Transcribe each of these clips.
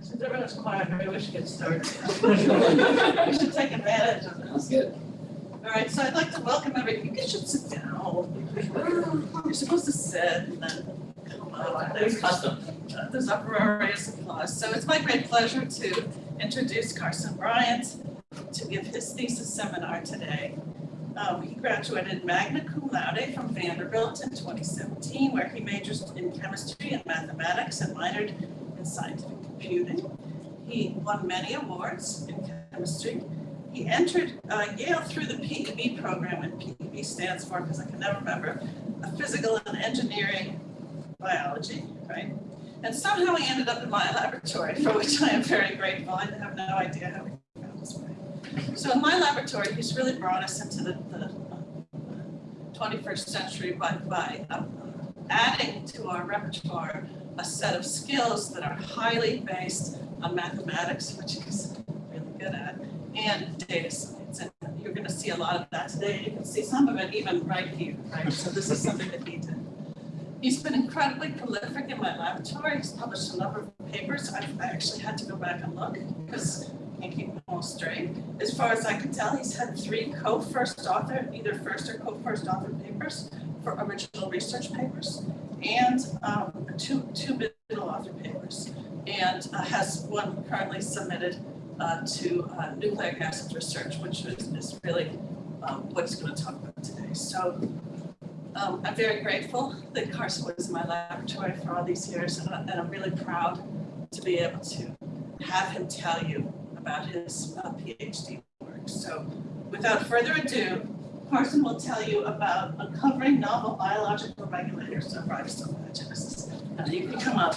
Since everyone's quiet, maybe we should get started. We should take advantage of this. good. All right, so I'd like to welcome everybody. You guys should sit down. You're supposed to sit and then come up. There's uh, There's uproarious applause. So it's my great pleasure to introduce Carson Bryant to give his thesis seminar today. Um, he graduated magna cum laude from Vanderbilt in 2017, where he majored in chemistry and mathematics and minored in scientific computing. He won many awards in chemistry. He entered uh, Yale through the PEB program, and PEB stands for, because I can never remember, a physical and engineering biology, right? And somehow he ended up in my laboratory, for which I am very grateful. I have no idea how he found his way. So in my laboratory, he's really brought us into the, the uh, 21st century by, by uh, adding to our repertoire a set of skills that are highly based on mathematics, which he's really good at, and data science. And you're going to see a lot of that today. You can see some of it even right here, right? So this is something that he did. He's been incredibly prolific in my laboratory. He's published a number of papers. I actually had to go back and look because I can't keep them all straight. As far as I can tell, he's had three co-first author, either first or co-first author papers for original research papers and um, two, two middle author papers. And uh, has one currently submitted uh, to uh, nucleic acid research, which is, is really um, what he's going to talk about today. So um, I'm very grateful that Carson was in my laboratory for all these years, and, and I'm really proud to be able to have him tell you about his uh, PhD work. So without further ado, Carson will tell you about uncovering novel biological regulators of ribosome biogenesis. Now you can come up.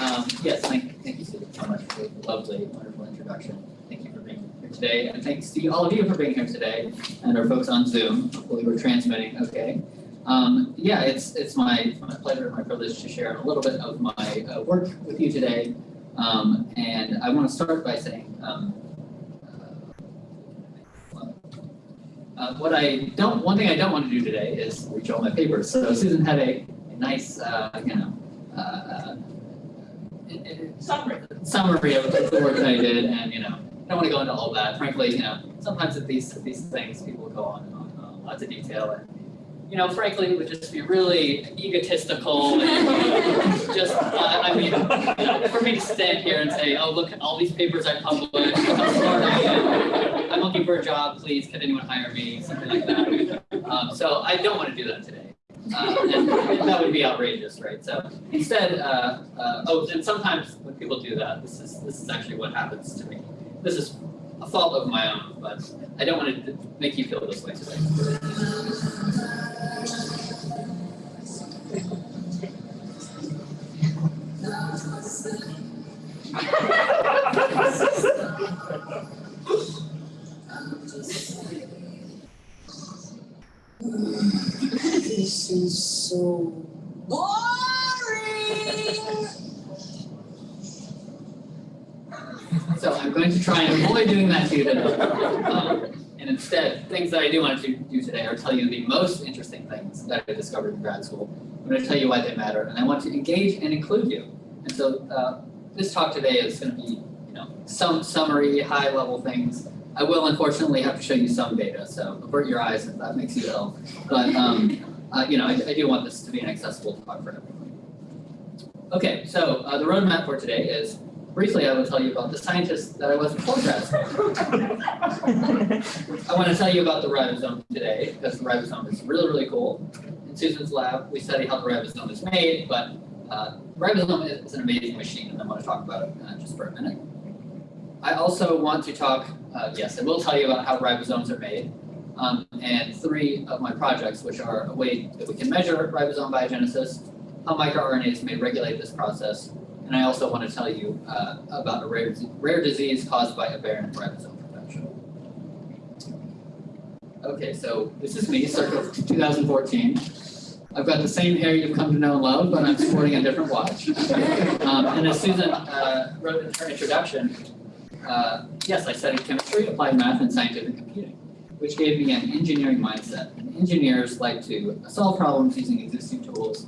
Um, yes, thank, thank you so much for the lovely, wonderful introduction. Thank you for being here today, and thanks to all of you for being here today, and our folks on Zoom. Hopefully we're transmitting okay. Um, yeah, it's it's my, my pleasure and my privilege to share a little bit of my uh, work with you today. Um, and I want to start by saying um, uh, uh, what I don't, one thing I don't want to do today is reach all my papers. So Susan had a, a nice, uh, you know, uh, uh, it- it- Summary. summary of the work that I did, and you know, I don't want to go into all that. Frankly, you know, sometimes at these these things, people go on on, on lots of detail, and you know, frankly, it would just be really egotistical. And just, uh, I mean, you know, for me to stand here and say, "Oh, look at all these papers I published. I am. I'm looking for a job. Please, can anyone hire me?" Something like that. Um, so I don't want to do that today. Uh, and, and that would be outrageous, right? So instead, uh, uh, oh, and sometimes when people do that, this is this is actually what happens to me. This is a fault of my own, but I don't want to make you feel this way today. This is so boring. So I'm going to try and avoid doing that to you today. Um, and instead, things that I do want to do today are tell you the most interesting things that I discovered in grad school. I'm going to tell you why they matter, and I want to engage and include you. And so uh, this talk today is going to be, you know, some summary, high-level things. I will unfortunately have to show you some data, so avert your eyes if that makes you ill. But um, uh, you know, I, I do want this to be an accessible talk for everyone. Okay, so uh, the roadmap for today is briefly I will tell you about the scientists that I was before grad school. I want to tell you about the ribosome today because the ribosome is really, really cool. In Susan's lab, we study how the ribosome is made, but uh, ribosome is, an amazing machine, and I want to talk about it uh, just for a minute. I also want to talk, uh, yes, I will tell you about how ribosomes are made, um, and three of my projects, which are a way that we can measure ribosome biogenesis, how microRNAs may regulate this process, and I also want to tell you uh, about a rare, rare disease caused by aberrant ribosome production. Okay, so this is me, circa 2014. I've got the same hair you've come to know and love, but I'm sporting a different watch. Um, and as Susan uh, wrote in her introduction, uh, yes, I studied chemistry, applied math, and scientific computing. which gave me an engineering mindset. And engineers like to solve problems using existing tools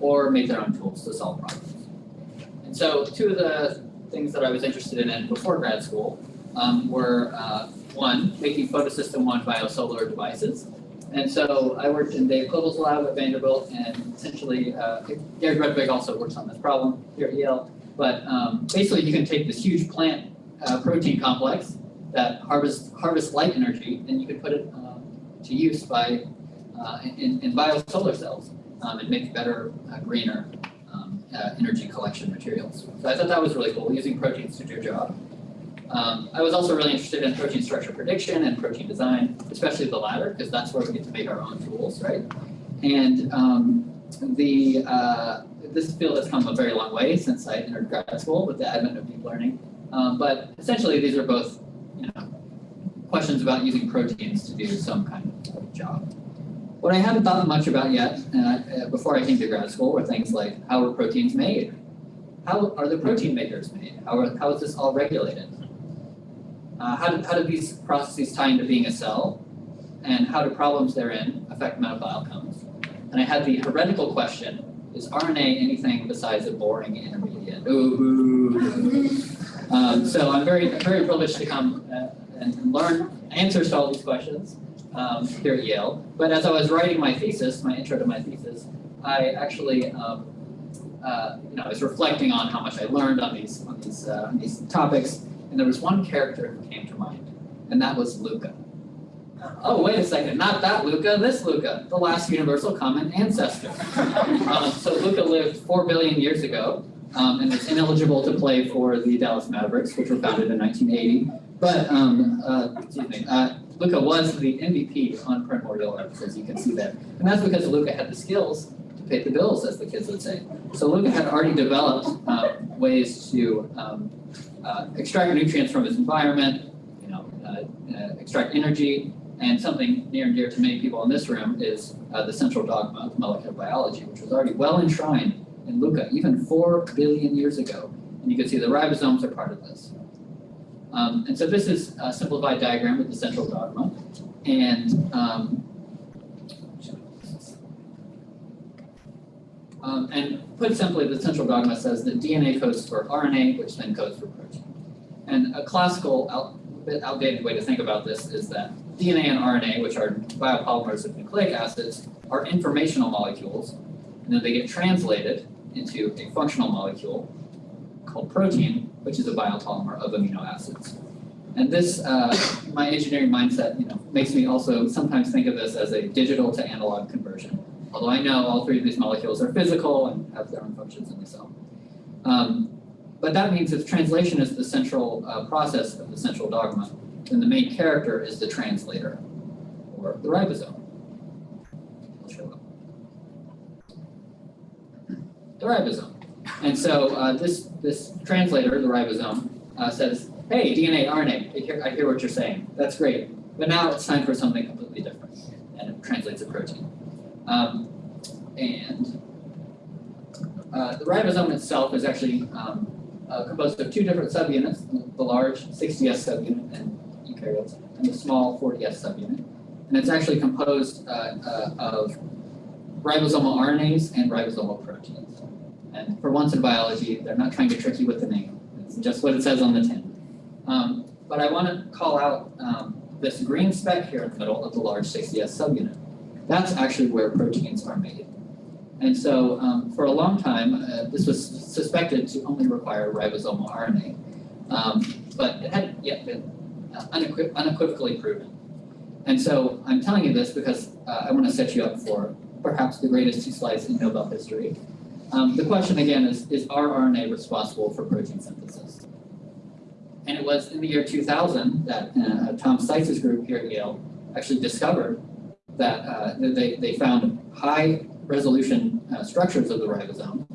or make their own tools to solve problems. And so two of the things that I was interested in before grad school um, were uh, one, making photosystem one biosolar devices. And so I worked in Dave Cliffel's lab at Vanderbilt and essentially uh, Gary Brudvig also works on this problem here at Yale. But um, basically you can take this huge plant uh, protein complex that harvests, harvests light energy and you can put it um, to use by uh, in, in biosolar cells um, and make better, uh, greener um, uh, energy collection materials. So I thought that was really cool, using proteins to do a job. Um, I was also really interested in protein structure prediction and protein design, especially the latter, because that's where we get to make our own tools, right? And um, the uh, this field has come a very long way since I entered grad school with the advent of deep learning. Um, but essentially, these are both, you know, questions about using proteins to do some kind of job. What I haven't thought much about yet, uh, before I came to grad school, were things like how are proteins made? How are the protein makers made? How, are, how is this all regulated? Uh, how, do, how do these processes tie into being a cell? And how do problems therein affect medical outcomes? And I had the heretical question, is RNA anything besides a boring intermediate? Ooh. Um, so I'm very, very privileged to come uh, and learn answers to all these questions um, here at Yale. But as I was writing my thesis, my intro to my thesis, I actually, um, uh, you know, I was reflecting on how much I learned on these on these uh, on these topics, and there was one character who came to mind, and that was Luca. Oh, wait a second, not that Luca, this Luca, the last universal common ancestor. um, so Luca lived four billion years ago um, and was ineligible to play for the Dallas Mavericks, which were founded in 1980. But, um, uh, excuse me, uh, Luca was the MVP on Primordial Earth, as you can see there. And that's because Luca had the skills to pay the bills, as the kids would say. So Luca had already developed uh, ways to um, uh, extract nutrients from its environment, you know, uh, uh, extract energy, and something near and dear to many people in this room is uh, the central dogma of molecular biology, which was already well enshrined in Luca even four billion years ago. And you can see the ribosomes are part of this. Um, and so this is a simplified diagram of the central dogma. And um, um, and put simply, the central dogma says that DNA codes for RNA, which then codes for. And a classical, out, bit outdated way to think about this is that DNA and RNA, which are biopolymers of nucleic acids, are informational molecules, and then they get translated into a functional molecule called protein, which is a biopolymer of amino acids. And this, uh, my engineering mindset, you know, makes me also sometimes think of this as a digital to analog conversion. Although I know all three of these molecules are physical and have their own functions in the cell. Um, but that means if translation is the central uh, process of the central dogma, then the main character is the translator, or the ribosome. The ribosome. And so uh, this, this translator, the ribosome, uh, says, hey, DNA, RNA, I hear, I hear what you're saying. That's great. But now it's time for something completely different. And it translates a protein. Um, and uh, the ribosome itself is actually um, uh, composed of two different subunits, the large 60S subunit and eukaryotes, and the small 40S subunit. And it's actually composed uh, uh, of ribosomal RNAs and ribosomal proteins. And for once in biology, they're not trying to trick you with the name. It's just what it says on the tin. Um, but I want to call out um, this green speck here in the middle of the large 60S subunit. That's actually where proteins are made. And so um, for a long time, uh, this was suspected to only require ribosomal RNA, um, but it hadn't yet been uh, unequiv unequivocally proven. And so I'm telling you this because uh, I want to set you up for perhaps the greatest two slides in Nobel history. Um, the question again is, is RNA responsible for protein synthesis? And it was in the year 2000 that uh, Tom Steitz's group here at Yale actually discovered that uh, they, they found high resolution uh, structures of the ribosome,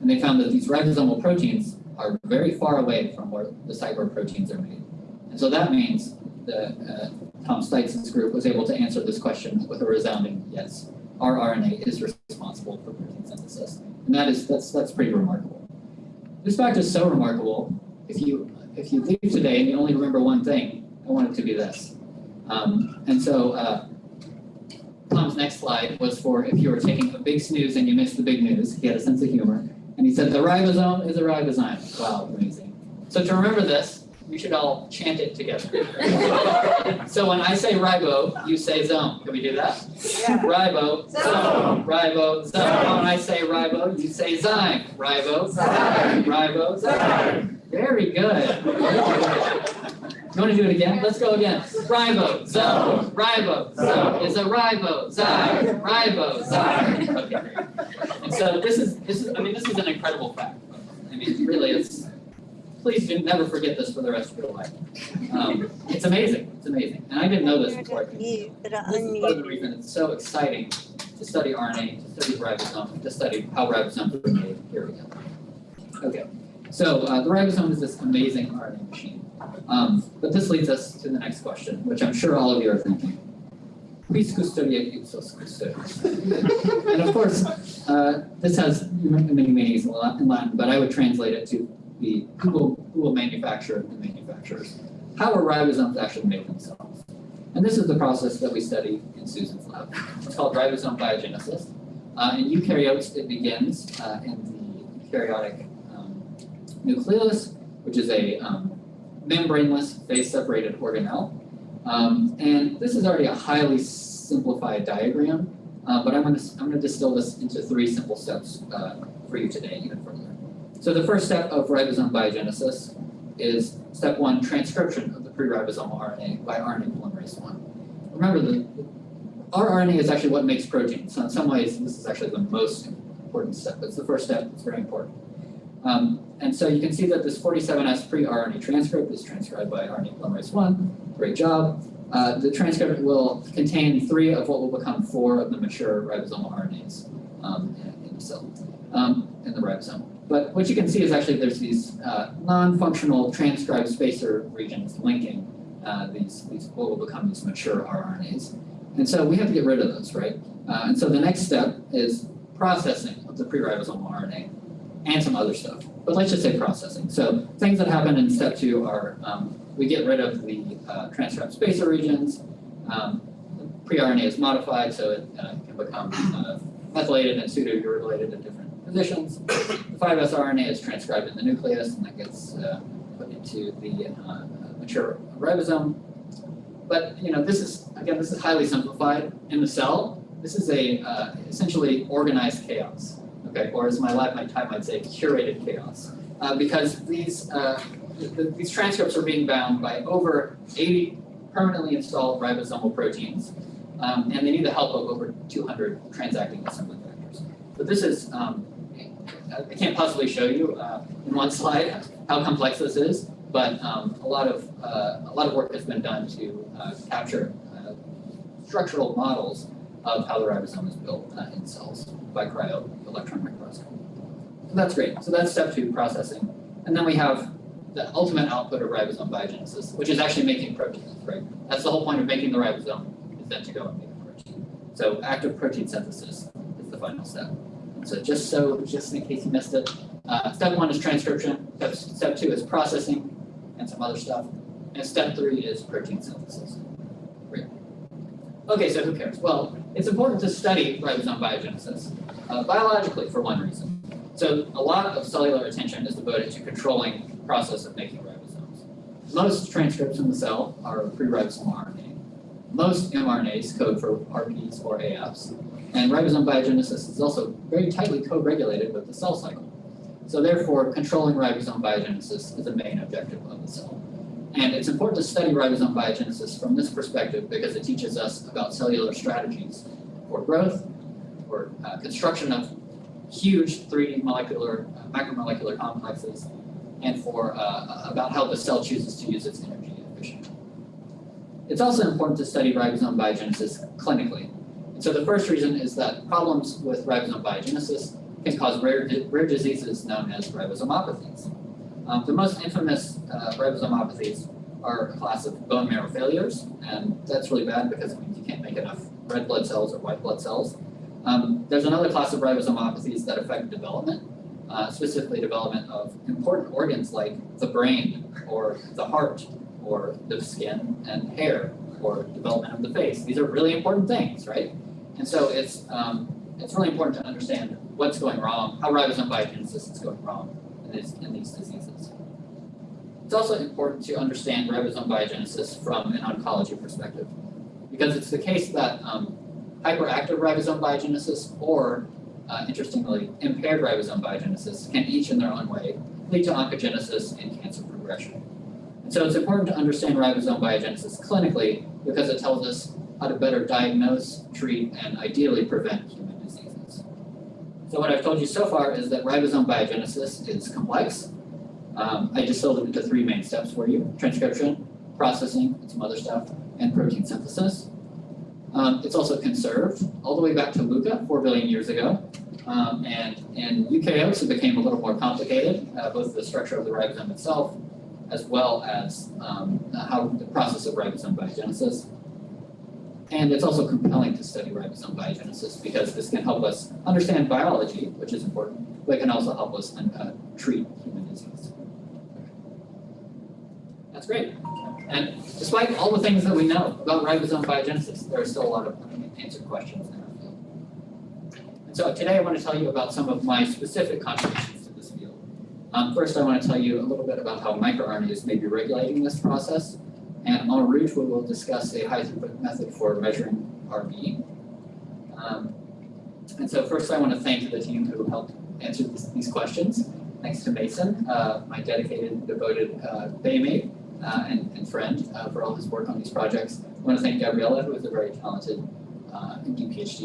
and they found that these ribosomal proteins are very far away from where the where proteins are made. And so that means that uh, Tom Steitz's group was able to answer this question with a resounding yes. Our RNA is responsible for protein synthesis. And that is that's that's pretty remarkable. This fact is so remarkable, if you if you leave today and you only remember one thing, I want it to be this. Um, and so, uh, Next slide was for if you were taking a big snooze and you missed the big news. He had a sense of humor. And he said, the ribosome is a ribozyme. Wow, amazing. So to remember this, we should all chant it together. so when I say ribo, you say zone. Can we do that? Yeah. Ribo, zome, ribo, zone. When I say ribo, you say zyme. Ribo, zyme, ribo, zyme. Very good. You want to do it again? Let's go again. Ribo, zone, is a ribo, zyme, ribo, zyme. Okay. So this is, this is, I mean, this is an incredible fact. I mean, really, it's, please do never forget this for the rest of your life. Um, it's amazing, it's amazing. And I didn't know this before This is of the reason it's so exciting to study RNA, to study ribosome, to study how ribosomes are made. Here we go. Okay, so uh, the ribosome is this amazing RNA machine. Um, but this leads us to the next question, which I'm sure all of you are thinking. Quis custodia ipsos custodius? and of course, uh, this has many meanings in Latin, but I would translate it to the who will, who will manufacture the manufacturers. How are ribosomes actually made themselves? And this is the process that we study in Susan's lab. It's called ribosome biogenesis. Uh, in eukaryotes, it begins uh, in the eukaryotic um, nucleus, which is a um, membraneless, phase-separated organelle. Um, and this is already a highly simplified diagram, uh, but I'm going to I'm going to distill this into three simple steps uh, for you today, even further. So the first step of ribosome biogenesis is step one, transcription of the pre-ribosomal RNA by RNA polymerase one. Remember, the, RNA is actually what makes protein. So in some ways, this is actually the most important step. It's the first step. It's very important. Um, and so you can see that this 47S pre-RNA transcript is transcribed by RNA polymerase one. Great job. Uh, the transcript will contain three of what will become four of the mature ribosomal RNAs um, in, the cell, um, in the ribosome. But what you can see is actually there's these uh, non-functional transcribed spacer regions linking uh, these, these what will become these mature rRNAs. And so we have to get rid of those, right? Uh, and so the next step is processing of the pre-ribosomal RNA and some other stuff. But let's just say processing. So things that happen in step two are um, we get rid of the uh, transcript spacer regions. Um, pre-RNA is modified so it uh, can become uh, methylated and pseudo-uridylated at different positions. The 5S RNA is transcribed in the nucleus and that gets uh, put into the uh, mature ribosome. But you know, this is again, this is highly simplified in the cell. This is a uh, essentially organized chaos, or as my lab might type might say, curated chaos, uh, because these uh, th these transcripts are being bound by over 80 permanently installed ribosomal proteins, um, and they need the help of over 200 transacting assembly factors. So this is um, I can't possibly show you uh, in one slide how complex this is, but um, a lot of uh, a lot of work has been done to uh, capture uh, structural models of how the ribosome is built in cells by cryo So that's great. So that's step two, processing, and then we have the ultimate output of ribosome biogenesis, which is actually making proteins. Right? That's the whole point of making the ribosome is then to go and make a protein. So active protein synthesis is the final step. So just so, just in case you missed it, uh, step one is transcription, step, step two is processing and some other stuff, and step three is protein synthesis. Great. Okay, so who cares? Well, it's important to study ribosome biogenesis uh, biologically for one reason. So a lot of cellular attention is devoted to controlling the process of making ribosomes. Most transcripts in the cell are pre-ribosomal RNA. Most mRNAs code for RPs or AFs, and ribosome biogenesis is also very tightly co-regulated with the cell cycle. So therefore, controlling ribosome biogenesis is a main objective of the cell. And it's important to study ribosome biogenesis from this perspective because it teaches us about cellular strategies for growth, for uh, construction of huge 3D molecular, uh, macromolecular complexes, and for uh, about how the cell chooses to use its energy efficiently. It's also important to study ribosome biogenesis clinically. And so the first reason is that problems with ribosome biogenesis can cause rare, rare diseases known as ribosomopathies. Um, the most infamous uh, ribosomopathies are a class of bone marrow failures, and that's really bad because it means you can't make enough red blood cells or white blood cells. Um, there's another class of ribosomopathies that affect development, uh, specifically development of important organs like the brain or the heart or the skin and hair, or development of the face. These are really important things, right? And so it's, um, it's really important to understand what's going wrong, how ribosome biogenesis is going wrong in these, in these diseases. It's also important to understand ribosome biogenesis from an oncology perspective, because it's the case that um, hyperactive ribosome biogenesis or, uh, interestingly, impaired ribosome biogenesis can each in their own way lead to oncogenesis and cancer progression. And so it's important to understand ribosome biogenesis clinically because it tells us how to better diagnose, treat, and ideally prevent human diseases. So what I've told you so far is that ribosome biogenesis is complex. Um, I distilled it into three main steps for you, transcription, processing, and some other stuff, and protein synthesis. Um, it's also conserved all the way back to Luca, four billion years ago. Um, and in eukaryotes, it became a little more complicated, uh, both the structure of the ribosome itself, as well as um, how the process of ribosome biogenesis. And it's also compelling to study ribosome biogenesis because this can help us understand biology, which is important, but it can also help us uh, treat human disease. That's great. And despite all the things that we know about ribosome biogenesis, there are still a lot of unanswered questions in our field. And so today I want to tell you about some of my specific contributions to this field. Um, first, I want to tell you a little bit about how microRNAs may be regulating this process. And en route, we will discuss a high throughput method for measuring RB. Um, and so first, I want to thank the team who helped answer this, these questions. Thanks to Mason, uh, my dedicated, devoted uh, Baymate uh, and, and, friend uh, for all his work on these projects. I want to thank Gabriella, who is a very talented uh,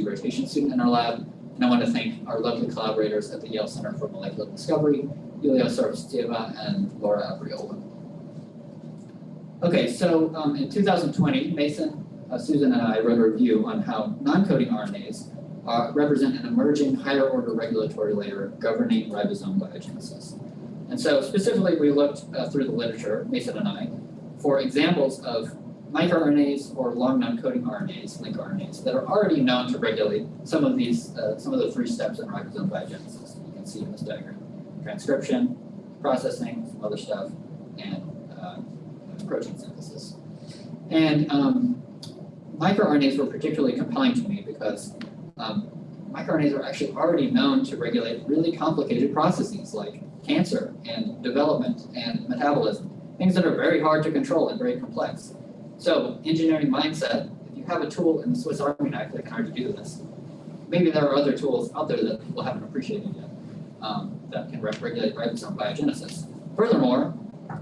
rotation student in our lab. And I want to thank our lovely collaborators at the Yale Center for Molecular Discovery, Yulia Surovtseva and Laura Abriola. Okay, so um, in 2020, Mason, uh, Susan, and I wrote a review on how non-coding RNAs uh, represent an emerging higher order regulatory layer governing ribosome biogenesis. And so specifically, we looked uh, through the literature, Mason and I, for examples of microRNAs or long non-coding RNAs, link RNAs, that are already known to regulate some of these, uh, some of the three steps in ribosome biogenesis. You can see in this diagram: transcription, processing, some other stuff, and uh, protein synthesis. And um, microRNAs were particularly compelling to me because um, microRNAs are actually already known to regulate really complicated processes like cancer and development and metabolism, things that are very hard to control and very complex. So engineering mindset, if you have a tool in the Swiss Army knife that can already do this, maybe there are other tools out there that people haven't appreciated yet um, that can regulate ribosome biogenesis. Furthermore,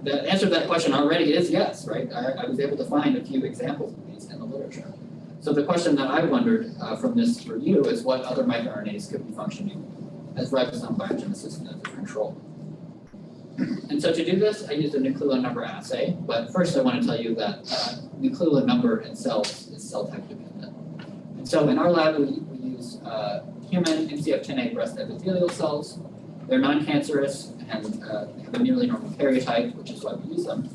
the answer to that question already is yes, right? I, I, was able to find a few examples of these in the literature. So the question that I wondered uh, from this review is what other microRNAs could be functioning as ribosome biogenesis methods of control. And so to do this, I used a nucleolar number assay, but first I want to tell you that uh, number in cells is cell type dependent. And so in our lab, we, we use uh, human MCF10A breast epithelial cells. They're non-cancerous and uh, have a nearly normal karyotype, which is why we use them,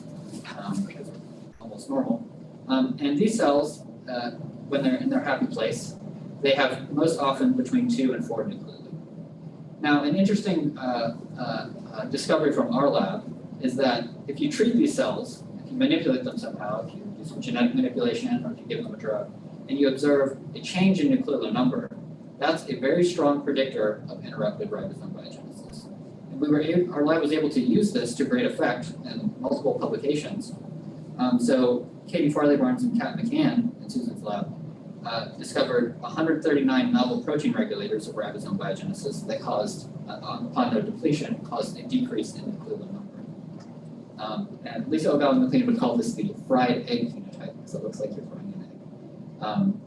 um, because they're almost normal. Um, and these cells, uh, when they're in their happy place, they have most often between two and four nuclei. Now, an interesting uh, uh, uh, discovery from our lab is that if you treat these cells, if you manipulate them somehow, if you do some genetic manipulation or if you give them a drug, and you observe a change in nucleolar number, that's a very strong predictor of interrupted ribosome biogenesis. And we were able, our lab was able to use this to great effect in multiple publications. Um, so Katie Farley Barnes and Kat McCann in Susan's lab uh, discovered 139 novel protein regulators of ribosome biogenesis that caused, uh, upon their depletion, caused a decrease in nucleolar number. Um, and Lisa Ogawa McLean would call this the fried egg phenotype, because it looks like you're frying an egg. Um,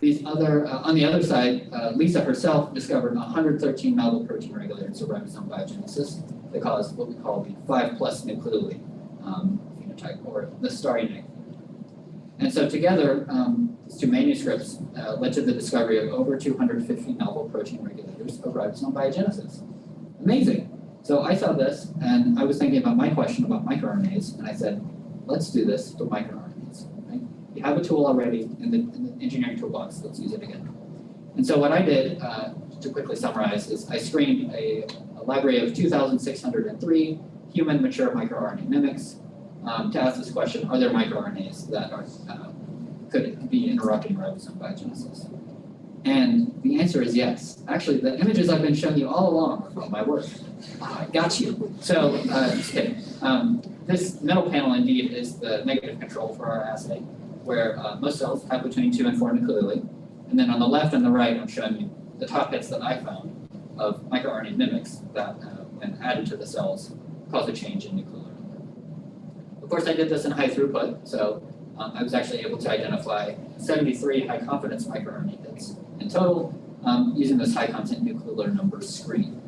these other, uh, on the other side, uh, Lisa herself discovered 113 novel protein regulators of ribosome biogenesis that caused what we call the 5 plus nucleoli um, phenotype, or the starry night and so together, um, these two manuscripts uh, led to the discovery of over 250 novel protein regulators of ribosome biogenesis. Amazing. So I saw this, and I was thinking about my question about microRNAs, and I said, let's do this with microRNAs. Right? You have a tool already in the, in the engineering toolbox, let's use it again. And so what I did, uh, to quickly summarize, is I screened a, a library of 2,603 human mature microRNA mimics um, to ask this question, are there microRNAs that are, uh, could be interrupting ribosome biogenesis? And the answer is yes. Actually, the images I've been showing you all along are from my work. Got you. So, uh, just kidding. Um, this middle panel indeed is the negative control for our assay, where uh, most cells have between two and four nucleoli. And then on the left and the right, I'm showing you the top hits that I found of microRNA mimics that, uh, when added to the cells, cause a change in. Of course, I did this in high throughput, so um, I was actually able to identify 73 high confidence microRNA hits in total um, using this high content nuclear number screen.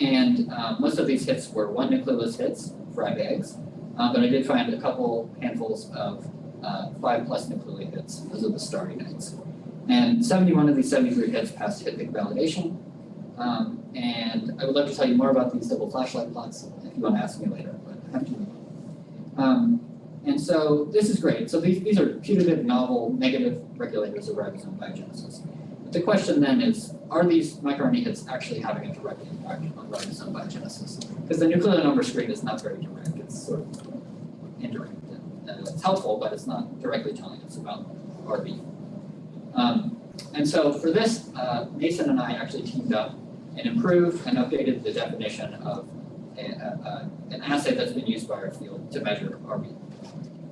And uh, most of these hits were one nucleolus hits, fried eggs, uh, but I did find a couple handfuls of uh, five plus nucleoli hits. Those are the starting eggs. And 71 of these 73 hits passed hit pick validation. Um, and I would love to tell you more about these double flashlight plots if you want to ask me later, but I have to. Um, and so this is great. So these, these are putative, novel, negative regulators of ribosome biogenesis. But the question then is, are these microRNA hits actually having a direct impact on ribosome biogenesis? Because the nuclear number screen is not very direct. It's sort of indirect. And, it's helpful, but it's not directly telling us about RB. Um, and so for this, uh, Mason and I actually teamed up and improved and updated the definition of a, a, an assay that's been used by our field to measure RB.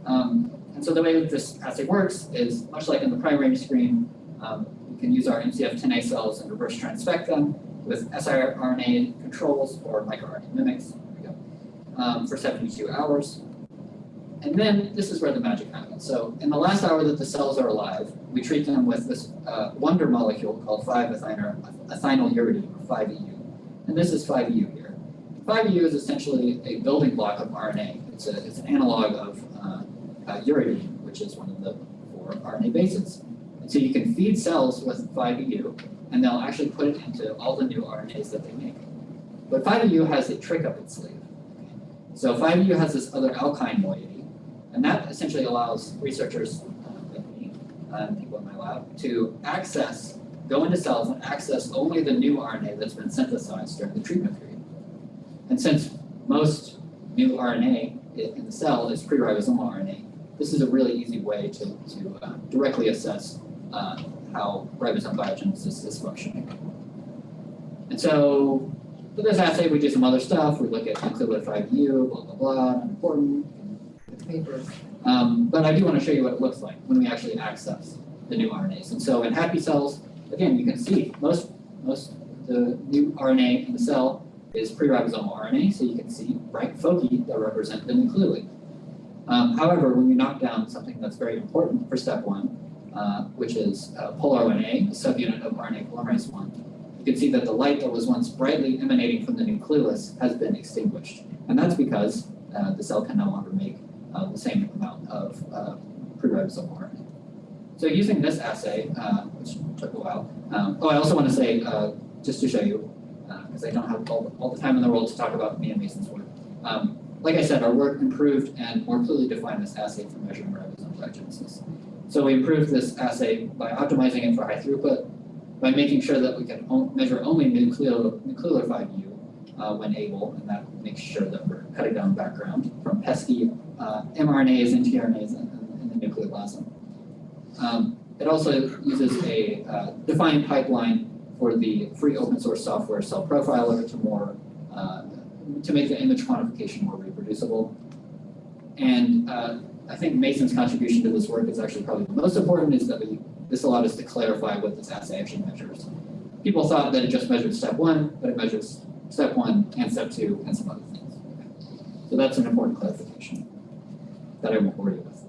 Um, and so the way this assay works is much like in the primary screen, um, we can use our MCF10A cells and reverse transfect them with siRNA controls or microRNA mimics um, for 72 hours. And then this is where the magic happens. So in the last hour that the cells are alive, we treat them with this uh, wonder molecule called 5-ethynyluridine, or 5-EU. And this is 5-EU here. 5-EU is essentially a building block of RNA. It's, a, it's an analog of uh, uh, uridine, which is one of the four RNA bases. And so you can feed cells with 5-EU, and they'll actually put it into all the new RNAs that they make. But 5-EU has a trick up its sleeve. So 5-EU has this other alkyne moiety, and that essentially allows researchers uh, like me and people in my lab to access, go into cells and access only the new RNA that's been synthesized during the treatment. And since most new RNA in the cell is pre-ribosomal RNA, this is a really easy way to, to uh, directly assess uh, how ribosome biogenesis is functioning. And so for this assay, we do some other stuff. We look at nucleolar 5-EU, blah, blah, blah, important, paper. Um, but I do want to show you what it looks like when we actually access the new RNAs. And so in happy cells, again, you can see most, most the new RNA in the cell is pre-ribosomal RNA, so you can see bright foci that represent the nucleoli. Um, however, when you knock down something that's very important for step one, uh, which is uh, POLR1A, a subunit of RNA polymerase 1, you can see that the light that was once brightly emanating from the nucleolus has been extinguished. And that's because uh, the cell can no longer make uh, the same amount of uh, pre-ribosomal RNA. So using this assay, uh, which took a while, um, oh, I also want to say, uh, just to show you, because I don't have all, all the time in the world to talk about me and Mason's work. Um, like I said, our work improved and more clearly defined this assay for measuring ribosome biogenesis. So we improved this assay by optimizing it for high throughput, by making sure that we can measure only nuclear, nuclear 5-EU uh, when able, and that makes sure that we're cutting down background from pesky uh, mRNAs and tRNAs in, in the nucleoplasm. Um, it also uses a uh, defined pipeline for the free open source software CellProfiler to more uh, to make the image quantification more reproducible. And uh, I think Mason's contribution to this work is actually probably the most important is that we, this allowed us to clarify what this assay actually measures. People thought that it just measured step one, but it measures step one and step two and some other things. So that's an important clarification that I won't bore you with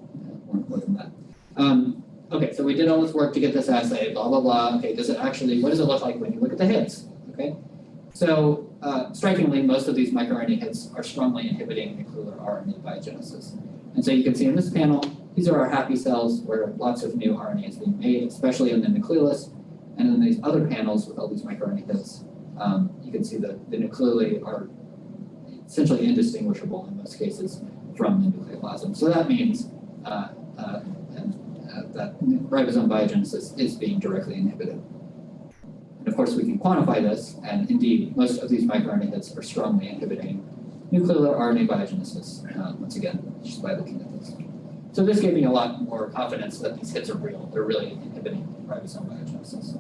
more, more than that. Um, okay, so we did all this work to get this assay, blah, blah, blah. Okay, does it actually, what does it look like when you look at the hits? Okay, so uh, strikingly, most of these microRNA hits are strongly inhibiting nuclear RNA biogenesis. And so you can see in this panel, these are our happy cells where lots of new RNA is being made, especially in the nucleolus. And in these other panels with all these microRNA hits, um, you can see that the nucleoli are essentially indistinguishable in most cases from the nucleoplasm. So that means uh, uh, that ribosome biogenesis is being directly inhibited. And of course, we can quantify this, and indeed, most of these microRNA hits are strongly inhibiting nuclear RNA biogenesis, uh, once again, just by looking at this. So this gave me a lot more confidence that these hits are real, they're really inhibiting ribosome biogenesis.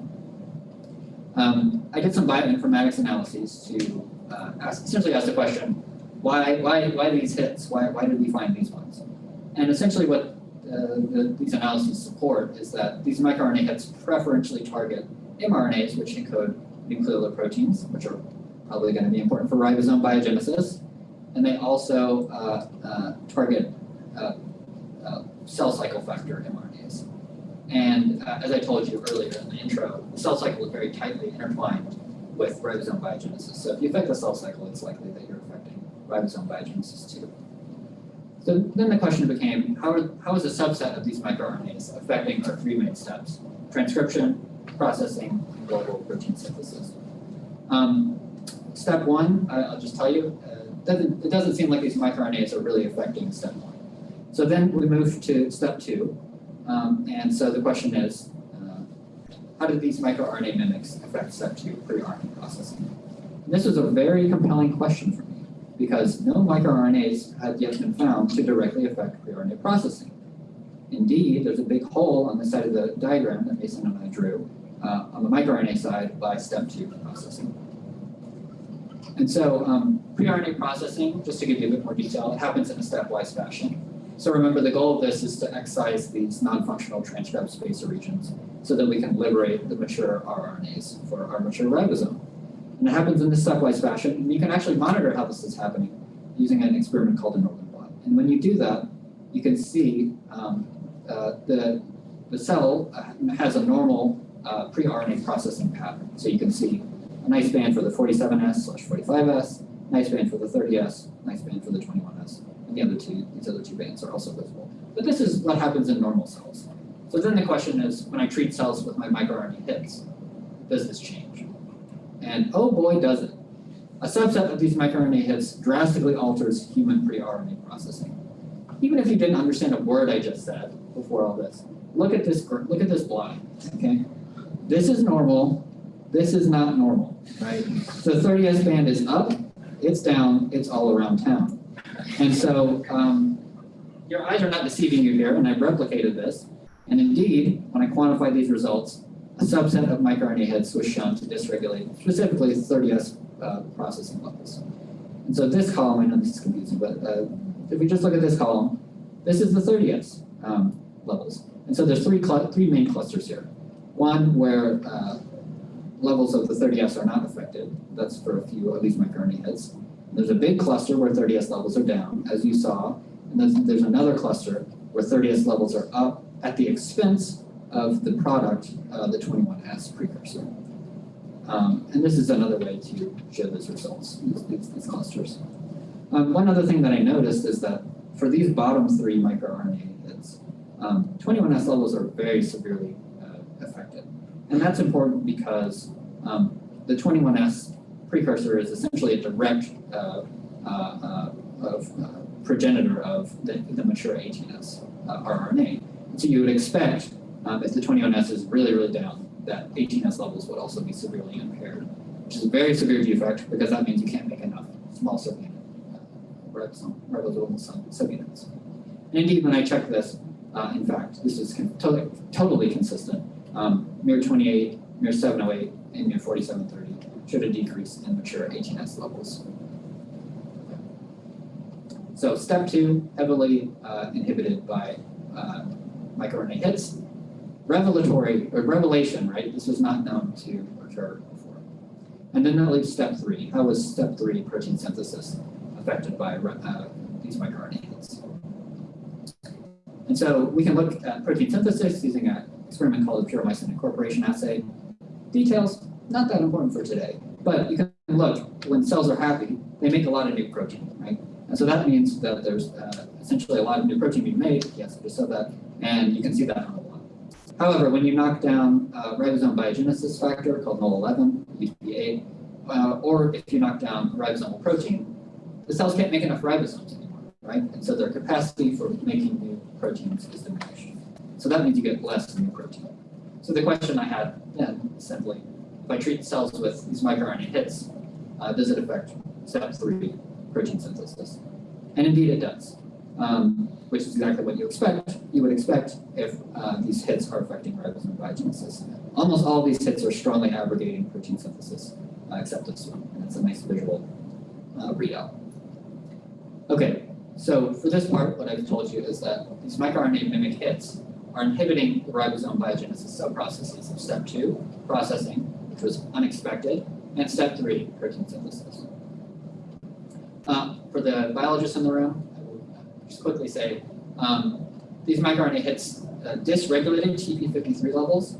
Um, I did some bioinformatics analyses to uh, ask, essentially ask the question, why, why, why these hits? Why, why did we find these ones? And essentially what these analyses support is that these microRNA hits preferentially target mRNAs, which encode nucleolar proteins, which are probably going to be important for ribosome biogenesis. And they also uh, uh, target uh, uh, cell cycle factor mRNAs. And uh, as I told you earlier in the intro, the cell cycle is very tightly intertwined with ribosome biogenesis. So if you affect the cell cycle, it's likely that you're affecting ribosome biogenesis too. So then the question became, how, how is a subset of these microRNAs affecting our three main steps? Transcription, processing, and global protein synthesis. Um, step one, I, I'll just tell you, uh, doesn't, it doesn't seem like these microRNAs are really affecting step one. So then we move to step two, um, and so the question is, uh, how do these microRNA mimics affect step two pre-RNA processing? And this was a very compelling question for me because no microRNAs have yet been found to directly affect pre-RNA processing. Indeed, there's a big hole on the side of the diagram that Mason and I drew uh, on the microRNA side by step two processing. And so um, pre-RNA processing, just to give you a bit more detail, it happens in a stepwise fashion. So remember, the goal of this is to excise these non-functional transcript spacer regions so that we can liberate the mature rRNAs for our mature ribosome. And it happens in this stepwise fashion, and you can actually monitor how this is happening using an experiment called a Northern blot. And when you do that, you can see um, uh, the, the cell uh, has a normal uh, pre-RNA processing pattern. So you can see a nice band for the 47S slash 45S, nice band for the 30S, nice band for the 21S. And the other two, these other two bands are also visible. But this is what happens in normal cells. So then the question is, when I treat cells with my microRNA hits, does this change? And oh boy, does it. A subset of these microRNA hits drastically alters human pre-RNA processing. Even if you didn't understand a word I just said before all this, look at this, look at this block, okay? This is normal, this is not normal, right? The 30S band is up, it's down, it's all around town. And so um, your eyes are not deceiving you here, and I've replicated this. And indeed, when I quantify these results, a subset of microRNA hits was shown to dysregulate specifically 30S uh, processing levels. And so this column, I know this is confusing, but uh, if we just look at this column, this is the 30S um, levels. And so there's three, three main clusters here. One where uh, levels of the 30S are not affected. That's for a few of these microRNA hits. There's a big cluster where 30S levels are down, as you saw. And then there's another cluster where 30S levels are up at the expense of the product, uh, the 21S precursor. Um, and this is another way to show those results, these, these, clusters. Um, one other thing that I noticed is that for these bottom three microRNA hits, um, 21S levels are very severely uh, affected. And that's important because um, the 21S precursor is essentially a direct uh, uh, uh of, uh, progenitor of the, the mature 18S uh, rRNA. So you would expect um, if the 21S is really, really down, that 18S levels would also be severely impaired, which is a very severe defect because that means you can't make enough small subunit ribosome, ribosomal subunits. And indeed, when I checked this, uh, in fact, this is totally, totally consistent. Um, MIR28, MIR708, and MIR4730 showed a decrease in mature 18S levels. So step two, heavily uh, inhibited by uh, microRNA hits. Revelatory, or revelation, right? This was not known to occur before. And then that leaves step three. How was step three protein synthesis affected by uh, these microRNA hits? And so we can look at protein synthesis using an experiment called the puromycin incorporation assay. Details, not that important for today, but you can look, when cells are happy, they make a lot of new protein, right? And so that means that there's uh, essentially a lot of new protein being made, yes, I just said that, and you can see that on the. However, when you knock down uh, ribosome biogenesis factor called NOL11, UTP8, uh, or if you knock down ribosomal protein, the cells can't make enough ribosomes anymore, right? And so their capacity for making new proteins is diminished. So that means you get less new protein. So the question I had then simply, if I treat cells with these microRNA hits, uh, does it affect step three protein synthesis. And indeed it does, um, which is exactly what you expect. You would expect if uh, these hits are affecting ribosome biogenesis. Almost all these hits are strongly abrogating protein synthesis, uh, except this one, and it's a nice visual uh, readout. Okay, so for this part, what I've told you is that these microRNA mimic hits are inhibiting the ribosome biogenesis subprocesses of step two, processing, which was unexpected, and step three, protein synthesis. Uh, for the biologists in the room, just quickly say, um, these microRNA hits uh, dysregulated TP53 levels,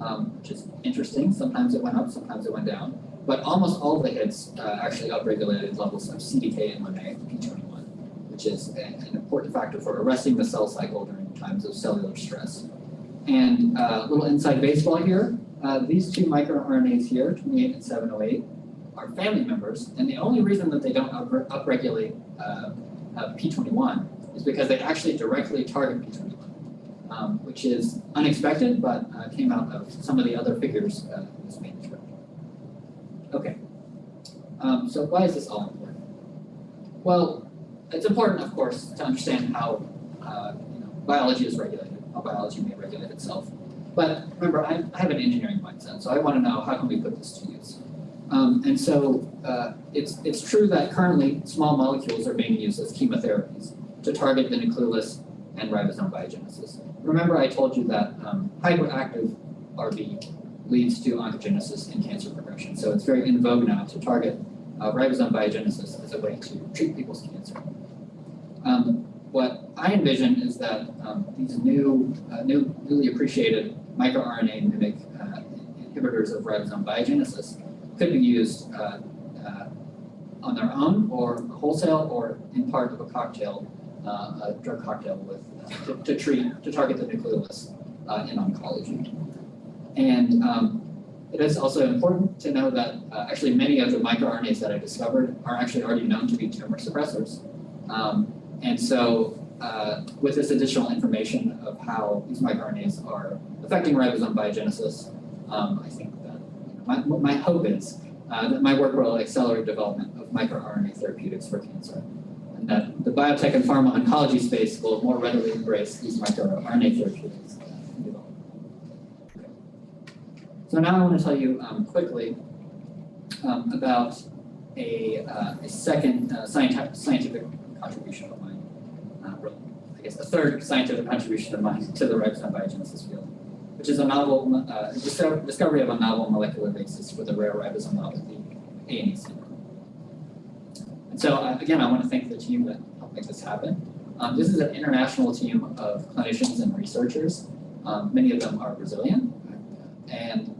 um, which is interesting. Sometimes it went up, sometimes it went down. But almost all of the hits uh, actually upregulated levels of CDKN1A, P21, which is a, an important factor for arresting the cell cycle during times of cellular stress. And uh, a little inside baseball here, uh, these two microRNAs here, 28 and 708, are family members, and the only reason that they don't up upregulate uh, uh, P21 is because they actually directly target P21, um, which is unexpected, but uh, came out of some of the other figures uh, in this manuscript. Okay, um, so why is this all important? Well, it's important, of course, to understand how uh, you know, biology is regulated, how biology may regulate itself. But remember, I, I have an engineering mindset, so I want to know how can we put this to use. Um, and so uh, it's, it's true that currently small molecules are being used as chemotherapies to target the nucleolus and ribosome biogenesis. Remember I told you that um, hyperactive RB leads to oncogenesis and cancer progression. So it's very in vogue now to target uh, ribosome biogenesis as a way to treat people's cancer. Um, what I envision is that um, these new, uh, new, newly appreciated microRNA mimic uh, inhibitors of ribosome biogenesis could be used uh, uh, on their own or wholesale or in part of a cocktail, a drug cocktail with uh, to, to, treat to target the nucleolus uh, in oncology. And um, it is also important to know that uh, actually many of the microRNAs that I discovered are actually already known to be tumor suppressors. Um, and so with this additional information of how these microRNAs are affecting ribosome biogenesis, um, I think my, my hope is uh, that my work will accelerate development of microRNA therapeutics for cancer, and that the biotech and pharma oncology space will more readily embrace these microRNA therapeutics. So now I want to tell you um, quickly um, about a, uh, a second uh, scientific, scientific contribution of mine, uh, I guess a third scientific contribution of mine to the ribosome biogenesis field which is a novel uh, discovery of a novel molecular basis for the rare ribosomopathy, ANE syndrome. And so uh, again, I want to thank the team that helped make this happen. Um, this is an international team of clinicians and researchers. Um, many of them are Brazilian. And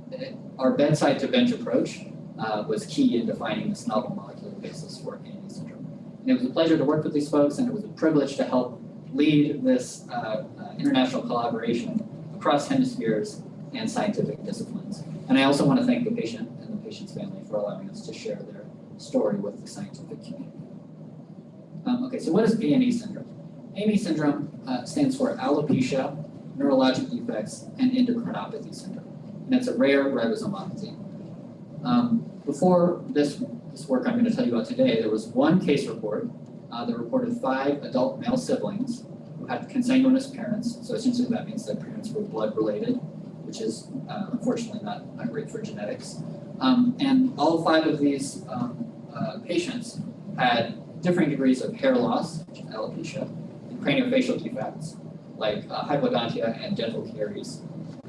our bedside to bench approach uh, was key in defining this novel molecular basis for ANE syndrome. And it was a pleasure to work with these folks, and it was a privilege to help lead this uh, uh international collaboration across hemispheres and scientific disciplines. And I also want to thank the patient and the patient's family for allowing us to share their story with the scientific community. Um, okay, so what is ANE syndrome? ANE syndrome uh, stands for alopecia, neurologic defects, and endocrinopathy syndrome. And it's a rare ribosomopathy. Um, before this, this work I'm going to tell you about today, there was one case report uh, that reported five adult male siblings who had consanguineous parents, so essentially that means that parents were blood related, which is uh, unfortunately not, not great for genetics. Um, and all five of these um, uh, patients had differing degrees of hair loss, alopecia, and craniofacial defects, like uh, hypodontia and dental caries.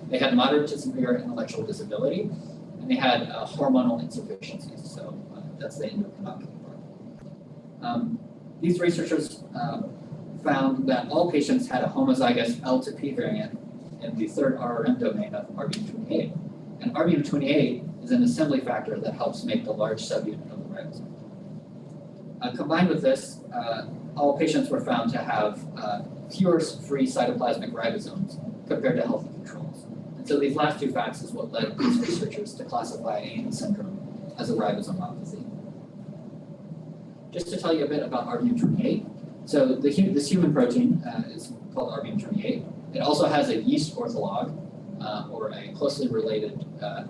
They had moderate to severe intellectual disability, and they had uh, hormonal insufficiencies, so uh, that's the endocrinopathy part. Um, these researchers um, found that all patients had a homozygous L to P variant in the third RRM domain of RBM28. And RBM28 is an assembly factor that helps make the large subunit Uh, combined with this, uh, all patients were found to have uh, fewer free cytoplasmic ribosomes compared to healthy controls. And so these last two facts is what led these researchers to classify ANE syndrome as a ribosomopathy. Just to tell you a bit about RBM28, so the, this human protein uh, is called RBM28. It also has a yeast ortholog, uh, or a closely related, uh,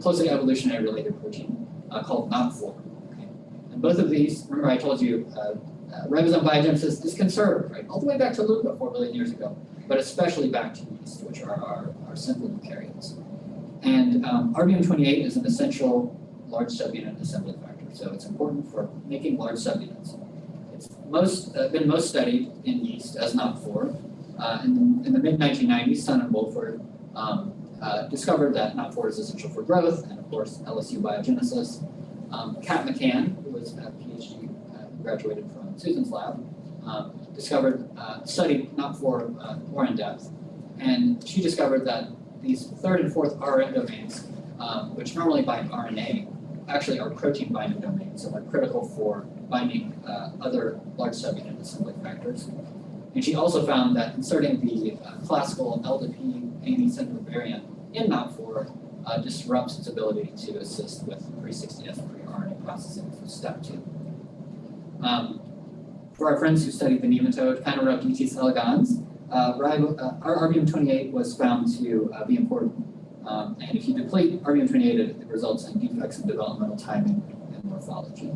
closely evolutionary related protein uh, called NOP4. Okay? And both of these, remember I told you, uh, uh, ribosome biogenesis is conserved, right, all the way back to LUCA four billion years ago, but especially back to yeast, which are our, our simple eukaryotes. And um, RBM28 is an essential large subunit assembly factor, so it's important for making large subunits. It's most uh, been most studied in yeast as NOP4. Uh, in, the mid 1990s, Sun and Woolford um, uh, discovered that NOP4 is essential for growth, and of course LSU biogenesis. Um, Kat McCann, who was a PhD, uh, graduated from Susan's lab, um, discovered, uh, studied NOP4 uh, more in depth, and she discovered that these third and fourth RRM domains, um, which normally bind RNA, actually are protein binding domains, so they're critical for binding uh, other large subunit assembly factors. And she also found that inserting the uh, classical LDP ANI Central variant in NOP4 uh, disrupts its ability to assist with pre-60S pre-RNA processing for step two. Um, for our friends who studied the nematode Caenorhabditis elegans, uh, uh, our RBM28 was found to uh, be important. Um, and if you deplete RBM28, it, it results in defects in developmental timing and morphology.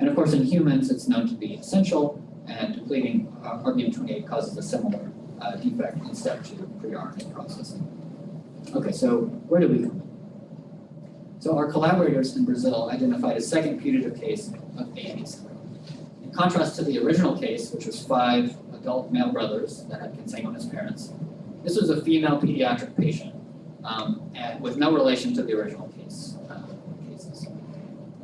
And of course, in humans, it's known to be essential, and depleting uh, RBM28 causes a similar uh, defect in step two pre-RNA processing. Okay, so where do we come? So our collaborators in Brazil identified a second putative case of ANE syndrome. In contrast to the original case, which was five adult male brothers that had consanguineous parents, this was a female pediatric patient um, and with no relation to the original case uh, cases.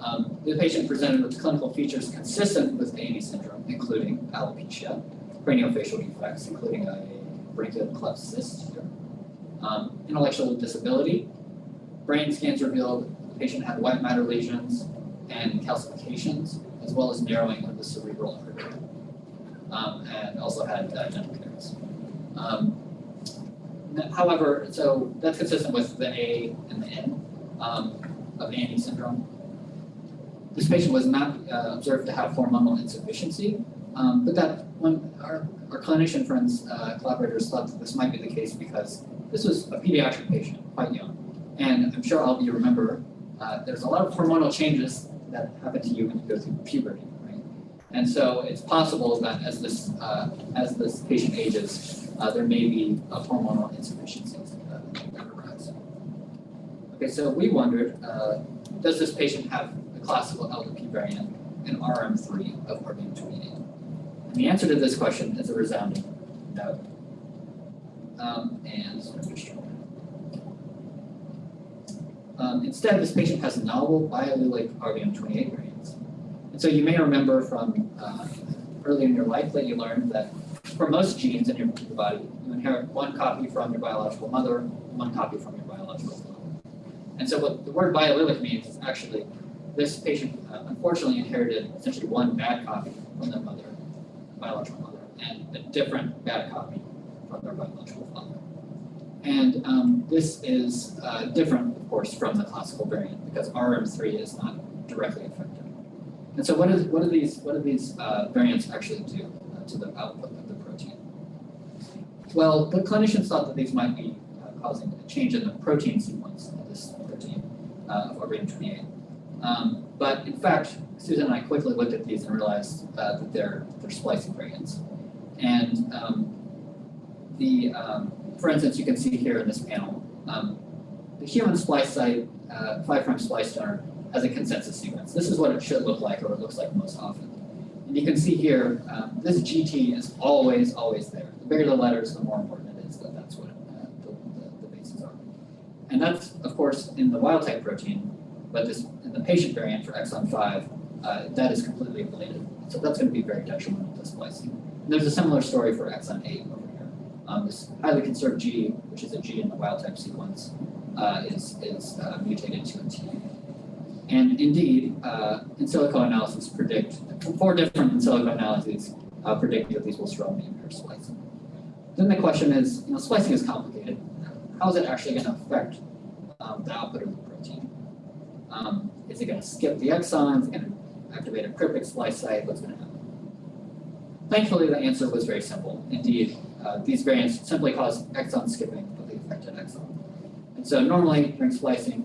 Um, the patient presented with clinical features consistent with ANE syndrome, including alopecia, craniofacial defects, including a branchial cleft cyst here, um, intellectual disability. Brain scans revealed the patient had white matter lesions and calcifications, as well as narrowing of the cerebral artery, um, and also had uh, dental caries. Um, however, so that's consistent with the A and the N um, of ANE syndrome. This patient was not uh, observed to have hormonal insufficiency, um, but that when our, our clinician friends, uh, collaborators thought that this might be the case because this was a pediatric patient, quite young. And I'm sure all of you remember, uh, there's a lot of hormonal changes that happen to you when you go through puberty, right? And so it's possible that as this, uh, as this patient ages, uh, there may be a hormonal insufficiency that. Okay, so we wondered, uh, does this patient have the classical LDP variant in RRM3 of RBM28? And the answer to this question is a resounding no. Um, and um, instead, this patient has novel biallelic RBM28 variants. And so you may remember from uh, early in your life that you learned that for most genes in your body, you inherit one copy from your biological mother, one copy from your biological father. And so what the word biallelic means is actually this patient uh, unfortunately inherited essentially one bad copy from their mother, biological mother, and a different bad copy from their biological father. And um, this is uh, different, of course, from the classical variant because RRM3 is not directly affected. And so what is what do these what do these uh, variants actually do uh, to the output of the protein? Well, the clinicians thought that these might be uh, causing a change in the protein sequence of this protein uh, of RBM28. Um, but in fact, Susan and I quickly looked at these and realized uh, that they're they're splicing variants. And um, the um, for instance, you can see here in this panel, um, the human splice site, uh, 5' splice donor, has a consensus sequence. This is what it should look like, or it looks like most often. And you can see here, um, this GT is always, always there. The bigger the letters, the more important it is that that's what uh, the, the, bases are. And that's, of course, in the wild type protein, but this the patient variant for exon 5, uh, that is completely ablated. So that's going to be very detrimental to splicing. And there's a similar story for exon 8 over here. Um, this highly conserved G, which is a G in the wild type sequence, uh, is, is uh, mutated to a T. And indeed, uh, in silico analysis predict, four different in silico analyses uh, predict that these will strongly impair splicing. Then the question is, you know, splicing is complicated. How is it actually going to affect um, the output of the protein? Um, is it going to skip the exons to activate a cryptic splice site? What's going to happen? Thankfully, the answer was very simple. Indeed, uh, these variants simply cause exon skipping of the affected exon. And so normally during splicing,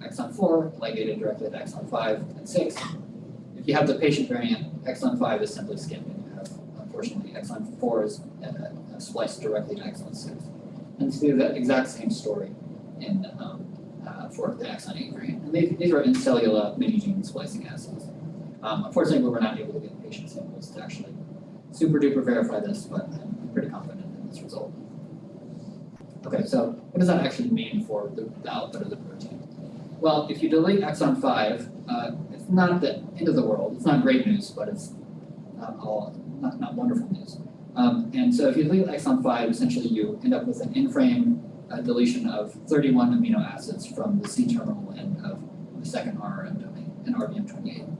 exon 4 ligated directly to exon 5 and 6. If you have the patient variant, exon five is simply skipped and you have, unfortunately, exon four is uh, spliced directly to exon six. And it's the exact same story in, um, uh, for the exon eight variant. And these, these are in cellular mini gene splicing assays. Um, unfortunately, we were not able to get patient samples to actually super duper verify this, but I'm pretty confident in this result. Okay, so what does that actually mean for the, the output of the protein? Well, if you delete exon five, uh, it's not the end of the world. It's not great news, but it's not all not, not wonderful news. Um, and so if you delete exon five, essentially you end up with an in-frame uh, deletion of 31 amino acids from the C terminal end of the second RRM domain in RBM28.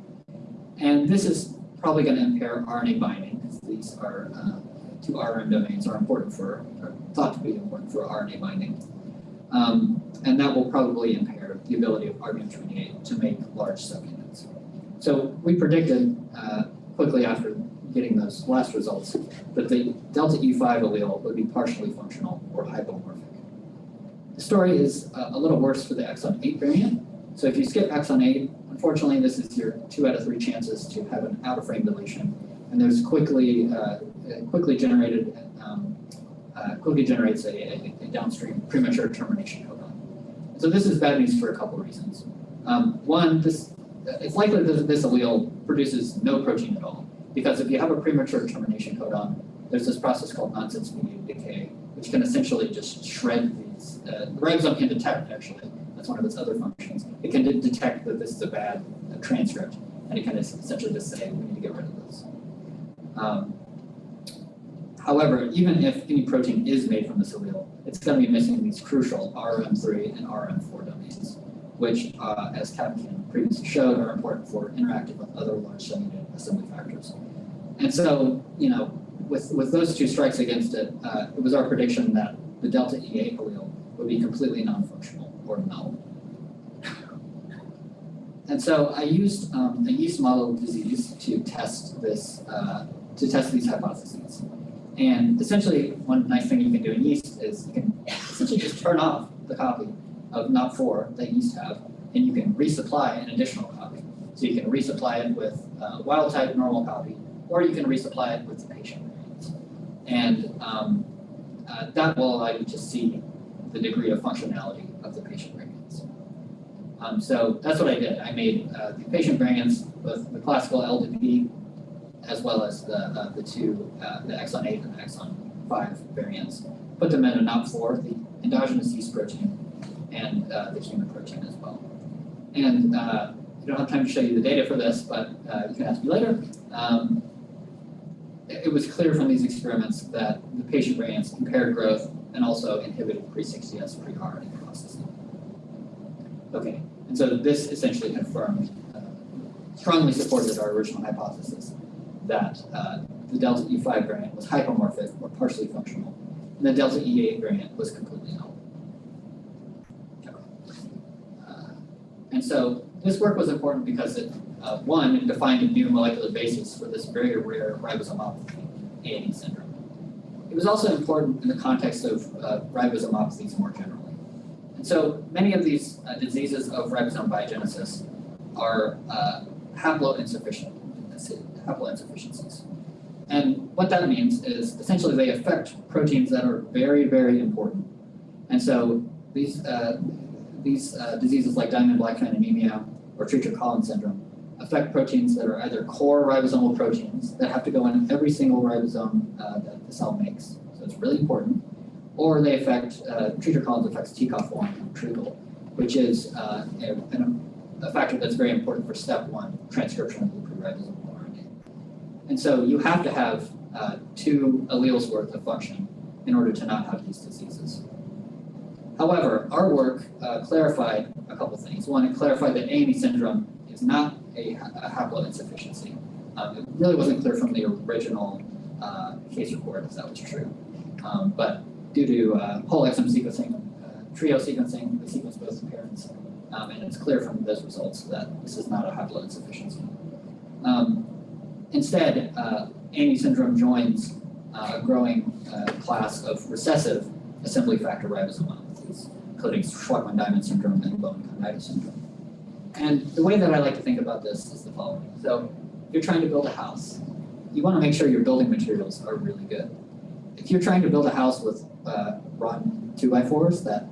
And this is probably going to impair RNA binding, because these are uh, two RRM domains are important for, are thought to be important for RNA binding. Um, and that will probably impair the ability of RBM28 to make large subunits. So we predicted uh, quickly after getting those last results that the delta E5 allele would be partially functional or hypomorphic. The story is uh, a little worse for the exon 8 variant. So if you skip exon 8, unfortunately this is your two out of three chances to have an out of frame deletion. And there's quickly uh, quickly generated um, uh, quickly generates a, a, a, downstream premature termination codon. So this is bad news for a couple reasons. Um, one, this it's likely that this allele produces no protein at all, because if you have a premature termination codon, there's this process called nonsense mediated decay, which can essentially just shred. Uh, the ribosome can detect actually. That's one of its other functions. It can de detect that this is a bad uh, transcript, and it can essentially just say we need to get rid of this. Um, However, even if any protein is made from this allele, it's going to be missing these crucial RRM3 and RRM4 domains, which, uh, as Kevin previously showed, are important for interacting with other large cell assembly factors. And so, you know, with, with those two strikes against it, uh, it was our prediction that the delta E8 allele would be completely non-functional or null. And so I used um, a yeast model disease to test this, uh, to test these hypotheses. And essentially, one nice thing you can do in yeast is you can essentially just turn off the copy of NOP4 that yeast have, and you can resupply an additional copy. So you can resupply it with uh, wild type normal copy, or you can resupply it with the patient. And um, uh, that will allow you to see the degree of functionality of the patient variants. Um, so that's what I did. I made uh, the patient variants with the classical LDP as well as the, uh, the two, uh, the exon 8 and the exon 5 variants. Put them in a NOP4, the endogenous yeast protein, and uh, the human protein as well. And uh, I don't have time to show you the data for this, but you can ask me later. Um, it was clear from these experiments that the patient variants impaired growth and also inhibited pre-60S pre-RNA processing. Okay, and so this essentially confirmed, uh, strongly supported our original hypothesis that uh, the delta E5 variant was hypomorphic or partially functional, and the delta E8 variant was completely null. Uh, and so this work was important because it, uh, one, defined a new molecular basis for this very rare ribosomopathy, ANE syndrome. It was also important in the context of uh, ribosomopathies more generally. And so many of these uh, diseases of ribosome biogenesis are uh, haploinsufficient haploinsufficiencies. And what that means is essentially they affect proteins that are very, very important. And so these, uh, these uh, diseases like Diamond-Blackfan anemia or Treacher-Collins syndrome affect proteins that are either core ribosomal proteins that have to go in every single ribosome uh, that the cell makes. So it's really important. Or they affect, uh, Treacher-Collins affects TCOF1 treacle, which is uh, a, a, factor that's very important for step one, transcription of the pre-ribosomal and so you have to have uh, two alleles worth of function in order to not have these diseases. However, our work uh, clarified a couple things. One, it clarified that ANE syndrome is not a, a haploinsufficiency. Um, it really wasn't clear from the original uh, case report if that was true. Um, but due to uh, whole exome sequencing, uh, trio sequencing, we sequenced both parents, um, and it's clear from those results that this is not a haploinsufficiency. Um, Instead, uh, ANE syndrome joins uh, a growing uh, class of recessive assembly factor ribosomopathies, including Shwachman-Diamond syndrome and Bowen-Conradi syndrome. And the way that I like to think about this is the following. So if you're trying to build a house, you want to make sure your building materials are really good. If you're trying to build a house with uh, rotten two by fours that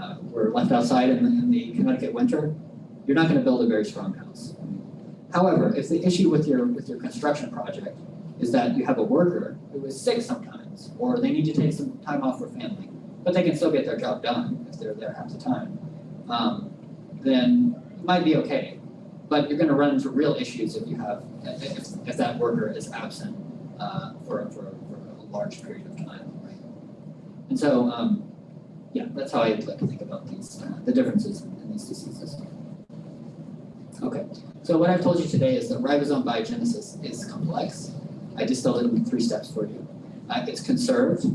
uh, were left outside in the, in the Connecticut winter, you're not going to build a very strong house. However, if the issue with your with your construction project is that you have a worker who is sick sometimes, or they need to take some time off for family, but they can still get their job done if they're there half the time, um, then might be okay. But you're going to run into real issues if you have if, if that worker is absent uh, for, for, for a large period of time, right? And so, um, yeah, that's how I like to think about these uh, the differences in these diseases. Okay, so what I've told you today is that ribosome biogenesis is complex. I distilled it in three steps for you. Uh, it's conserved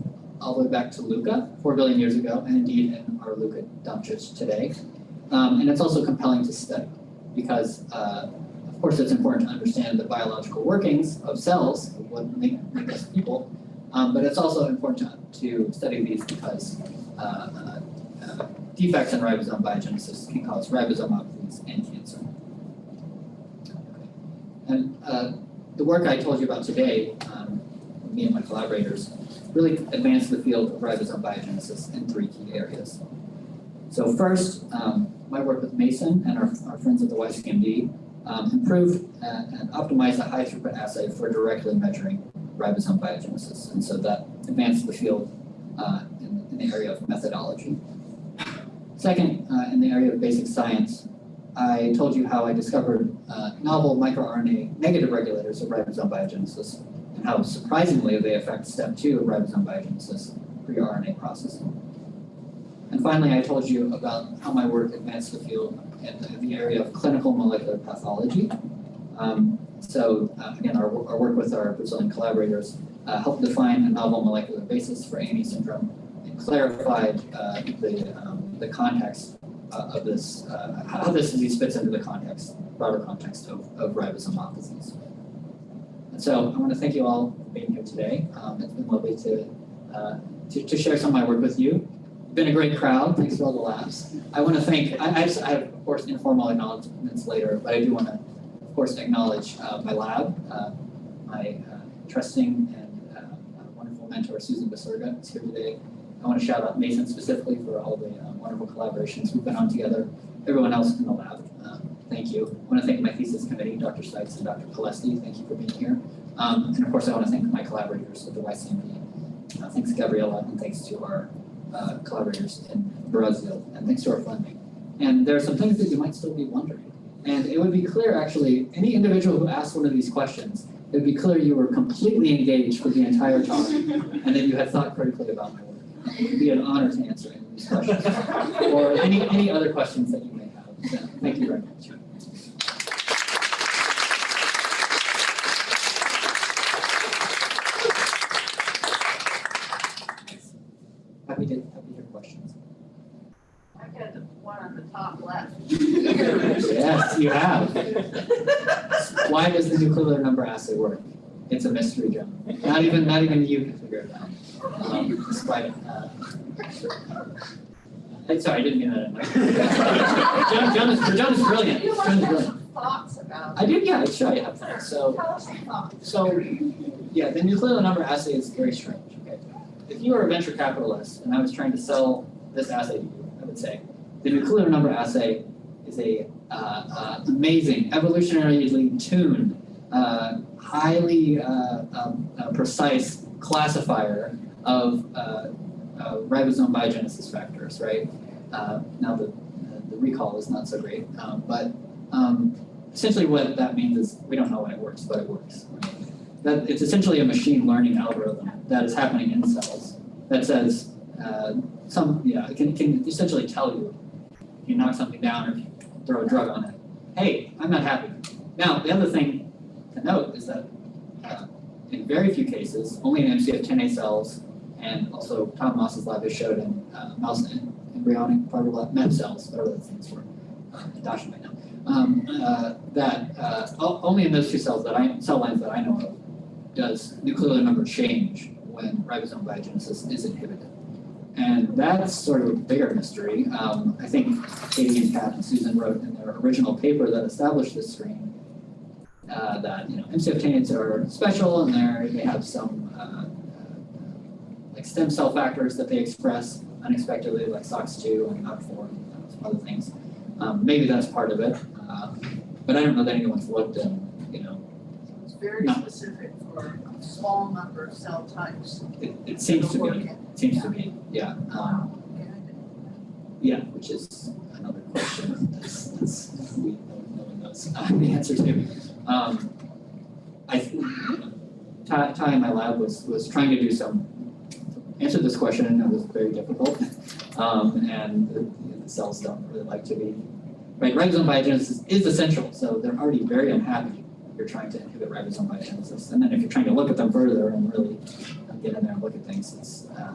all the way back to LUCA, four billion years ago, and indeed in our LUCA dumpsters today. Um, and it's also compelling to study because, uh, of course, it's important to understand the biological workings of cells, what make, us people, um, but it's also important to, to study these because uh, uh, defects in ribosome biogenesis can cause ribosomopathies and cancer. And uh, the work I told you about today, um, me and my collaborators, really advanced the field of ribosome biogenesis in three key areas. So first, um, my work with Mason and our, our friends at the YCMD um, improved and, and optimized a high throughput assay for directly measuring ribosome biogenesis. And so that advanced the field uh, in, in the area of methodology. Second, uh, in the area of basic science, I told you how I discovered uh, novel microRNA negative regulators of ribosome biogenesis and how surprisingly they affect step two of ribosome biogenesis, pre-RNA processing. And finally, I told you about how my work advanced the field in the, area of clinical molecular pathology. Um, so uh, again, our, our work with our Brazilian collaborators uh, helped define a novel molecular basis for ANE syndrome and clarified uh, the, um, the context uh, of this, uh, how this disease fits into the context, broader context of, of ribosomopathies. And so I want to thank you all for being here today. Um, it's been lovely to, uh, to, to share some of my work with you. Been a great crowd. Thanks for all the laughs. I want to thank, I, I, just, I have, of course, informal acknowledgements later, but I do want to, of course, acknowledge uh, my lab, uh, my uh, trusting and uh, wonderful mentor, Susan Baserga, is here today. I want to shout out Mason specifically for all the uh, wonderful collaborations we've been on together. Everyone else in the lab, thank you. I want to thank my thesis committee, Dr. Sykes and Dr. Palesti. Thank you for being here. Um, and of course, I want to thank my collaborators at the YCMD. Uh, thanks, Gabriella, and thanks to our uh, collaborators in Brazil, and thanks to our funding. And there are some things that you might still be wondering. And it would be clear, actually, any individual who asked one of these questions, it would be clear you were completely engaged for the entire talk, and that you had thought critically about my work. It would be an honor to answer any of these questions, or any, any other questions that you may have. So, thank you very much. Happy to, happy to hear questions. I got the one on the top left. Yes, you have. Why does the nucleolar number assay work? It's a mystery, John. Not even, not even you can figure it out. Um, despite, uh. I'm sorry, I didn't mean that. John, John is, John is brilliant. John is brilliant. thoughts about I did, yeah, I sure I have. So, Tell us some thoughts. so, yeah, the nucleolar number assay is very strange, okay? If you were a venture capitalist and I was trying to sell this assay to you, I would say, the nucleolar number assay is a uh, uh, amazing, evolutionarily tuned, uh, highly uh, um, uh, precise classifier of uh, ribosome biogenesis factors, right? Now the, the recall is not so great, um, but um, essentially what that means is we don't know when it works, but it works. That it's essentially a machine learning algorithm that is happening in cells that says some yeah it can, can essentially tell you if you knock something down or if you throw a drug on it. Hey, I'm not happy. Now the other thing to note is that uh, in very few cases, only in MCF10A cells and also Tom Moss's lab has showed in uh, mouse embryonic fibroblast MEF cells, whatever that stands for. Uh, Dasha might know um, uh, that uh, only in those two cells that I cell lines that I know of does nucleolar number change when ribosome biogenesis is inhibited. And that's sort of a bigger mystery. Um, I think Katie and Pat and Susan wrote in their original paper that established this screen uh, that, you know, MCF are special and they're, they have some, uh, uh, like stem cell factors that they express unexpectedly, like SOX2 and OCT4 and some other things. Um, maybe that's part of it, uh, but I don't know that anyone's looked and, you know, It's very No. specific for a small number of cell types. it, it seems to be, in. seems to be, yeah. Um, Wow, okay, I didn't know Yeah, which is another question that's, that's, we, no one knows uh, the answer to. Um, I, think, Ty, in my lab was, was trying to do some, answer this question, and it was very difficult. Um, and the, the cells don't really like to be, right, ribosome biogenesis is essential, so they're already very unhappy if you're trying to inhibit ribosome biogenesis. And then if you're trying to look at them further and really get in there and look at things, it's, uh, it's,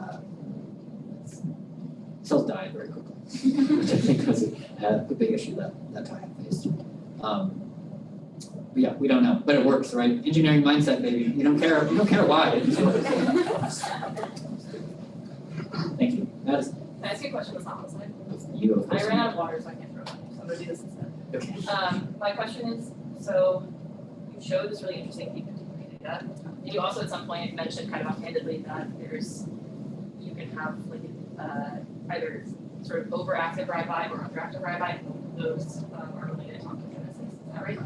cells die very quickly which I think was a, a big issue that, that time faced. Um, but yeah, we don't know, but it works, right? Engineering mindset, baby. You don't care, you don't care why. it just works. Thank you. That is, Can I ask you a question that's not on the you I ran out of water, so I can't throw it, so I'm gonna do this instead. Okay. Um, my question is, so you showed this really interesting P data. And you also at some point mentioned kind of offhandedly that there's, you can have like, uh, either sort of overactive RIBI or underactive and those um, are related to oncogenesis, is that right?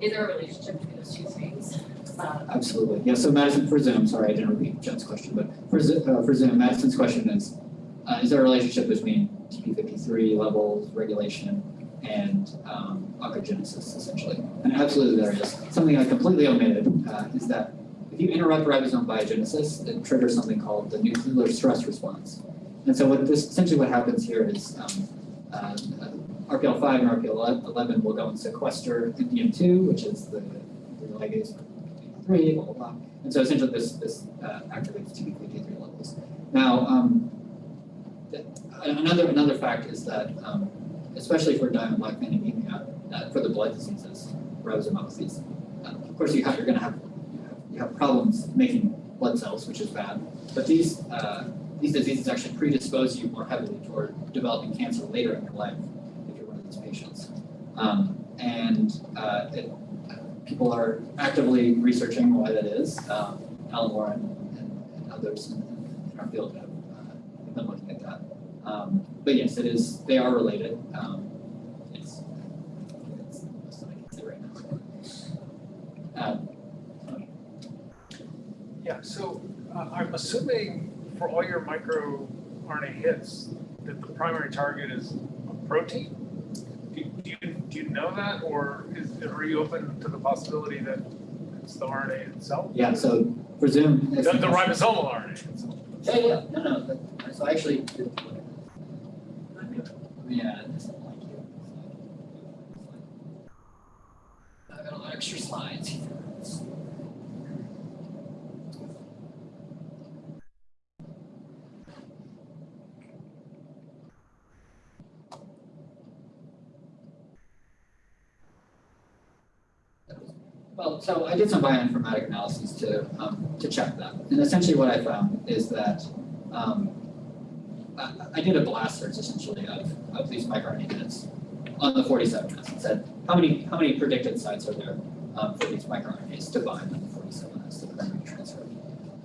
Is there a relationship between those two things? Um, Absolutely. Yeah, so Madison, for Zoom, sorry, I didn't repeat Jen's question, but for uh, for Zoom, Madison's question is, uh, is there a relationship between TP53 levels, regulation, and um, oncogenesis essentially? And absolutely there is. Something I completely omitted uh, is that if you interrupt ribosome biogenesis, it triggers something called the nucleolar stress response. And so what this, essentially what happens here is um, uh, RPL5 and RPL11 will go and sequester MDM2, which is the, the ligase three, blah, blah, blah. And so essentially this, this uh, activates TP53 levels. Now, um, the- another, another fact is that, um, especially for diamond Blackfan anemia, uh, for the blood diseases, ribosomopathies, uh, of course you have, you're have, you have, you have problems making blood cells, which is bad. But these, uh, these diseases actually predispose you more heavily toward developing cancer later in your life, if you're one of these patients. Um, and, uh, it, people are actively researching why that is. Um, Alan Warren and, and others in, in our field have uh, been looking at that. Um, but yes, it is. They are related. Um, it's, it's the most that I can say right now. Um, Yeah, so uh, I'm assuming for all your microRNA hits, that the primary target is a protein? Do do you, do you know that, or is, are you open to the possibility that it's the RNA itself? yeah. So Zoom, The, it's- the ribosomal RNA itself? Yeah, yeah. No, no. But, so I actually did. Yeah, it doesn't like you. I got a lot of extra slides here. So I did some bioinformatic analyses to um, to check that, and essentially what I found is that um, I, I did a blast search essentially of, of these microRNA units on the 47S and said how many how many predicted sites are there um, for these microRNAs to bind on the 47S to the primary transcript,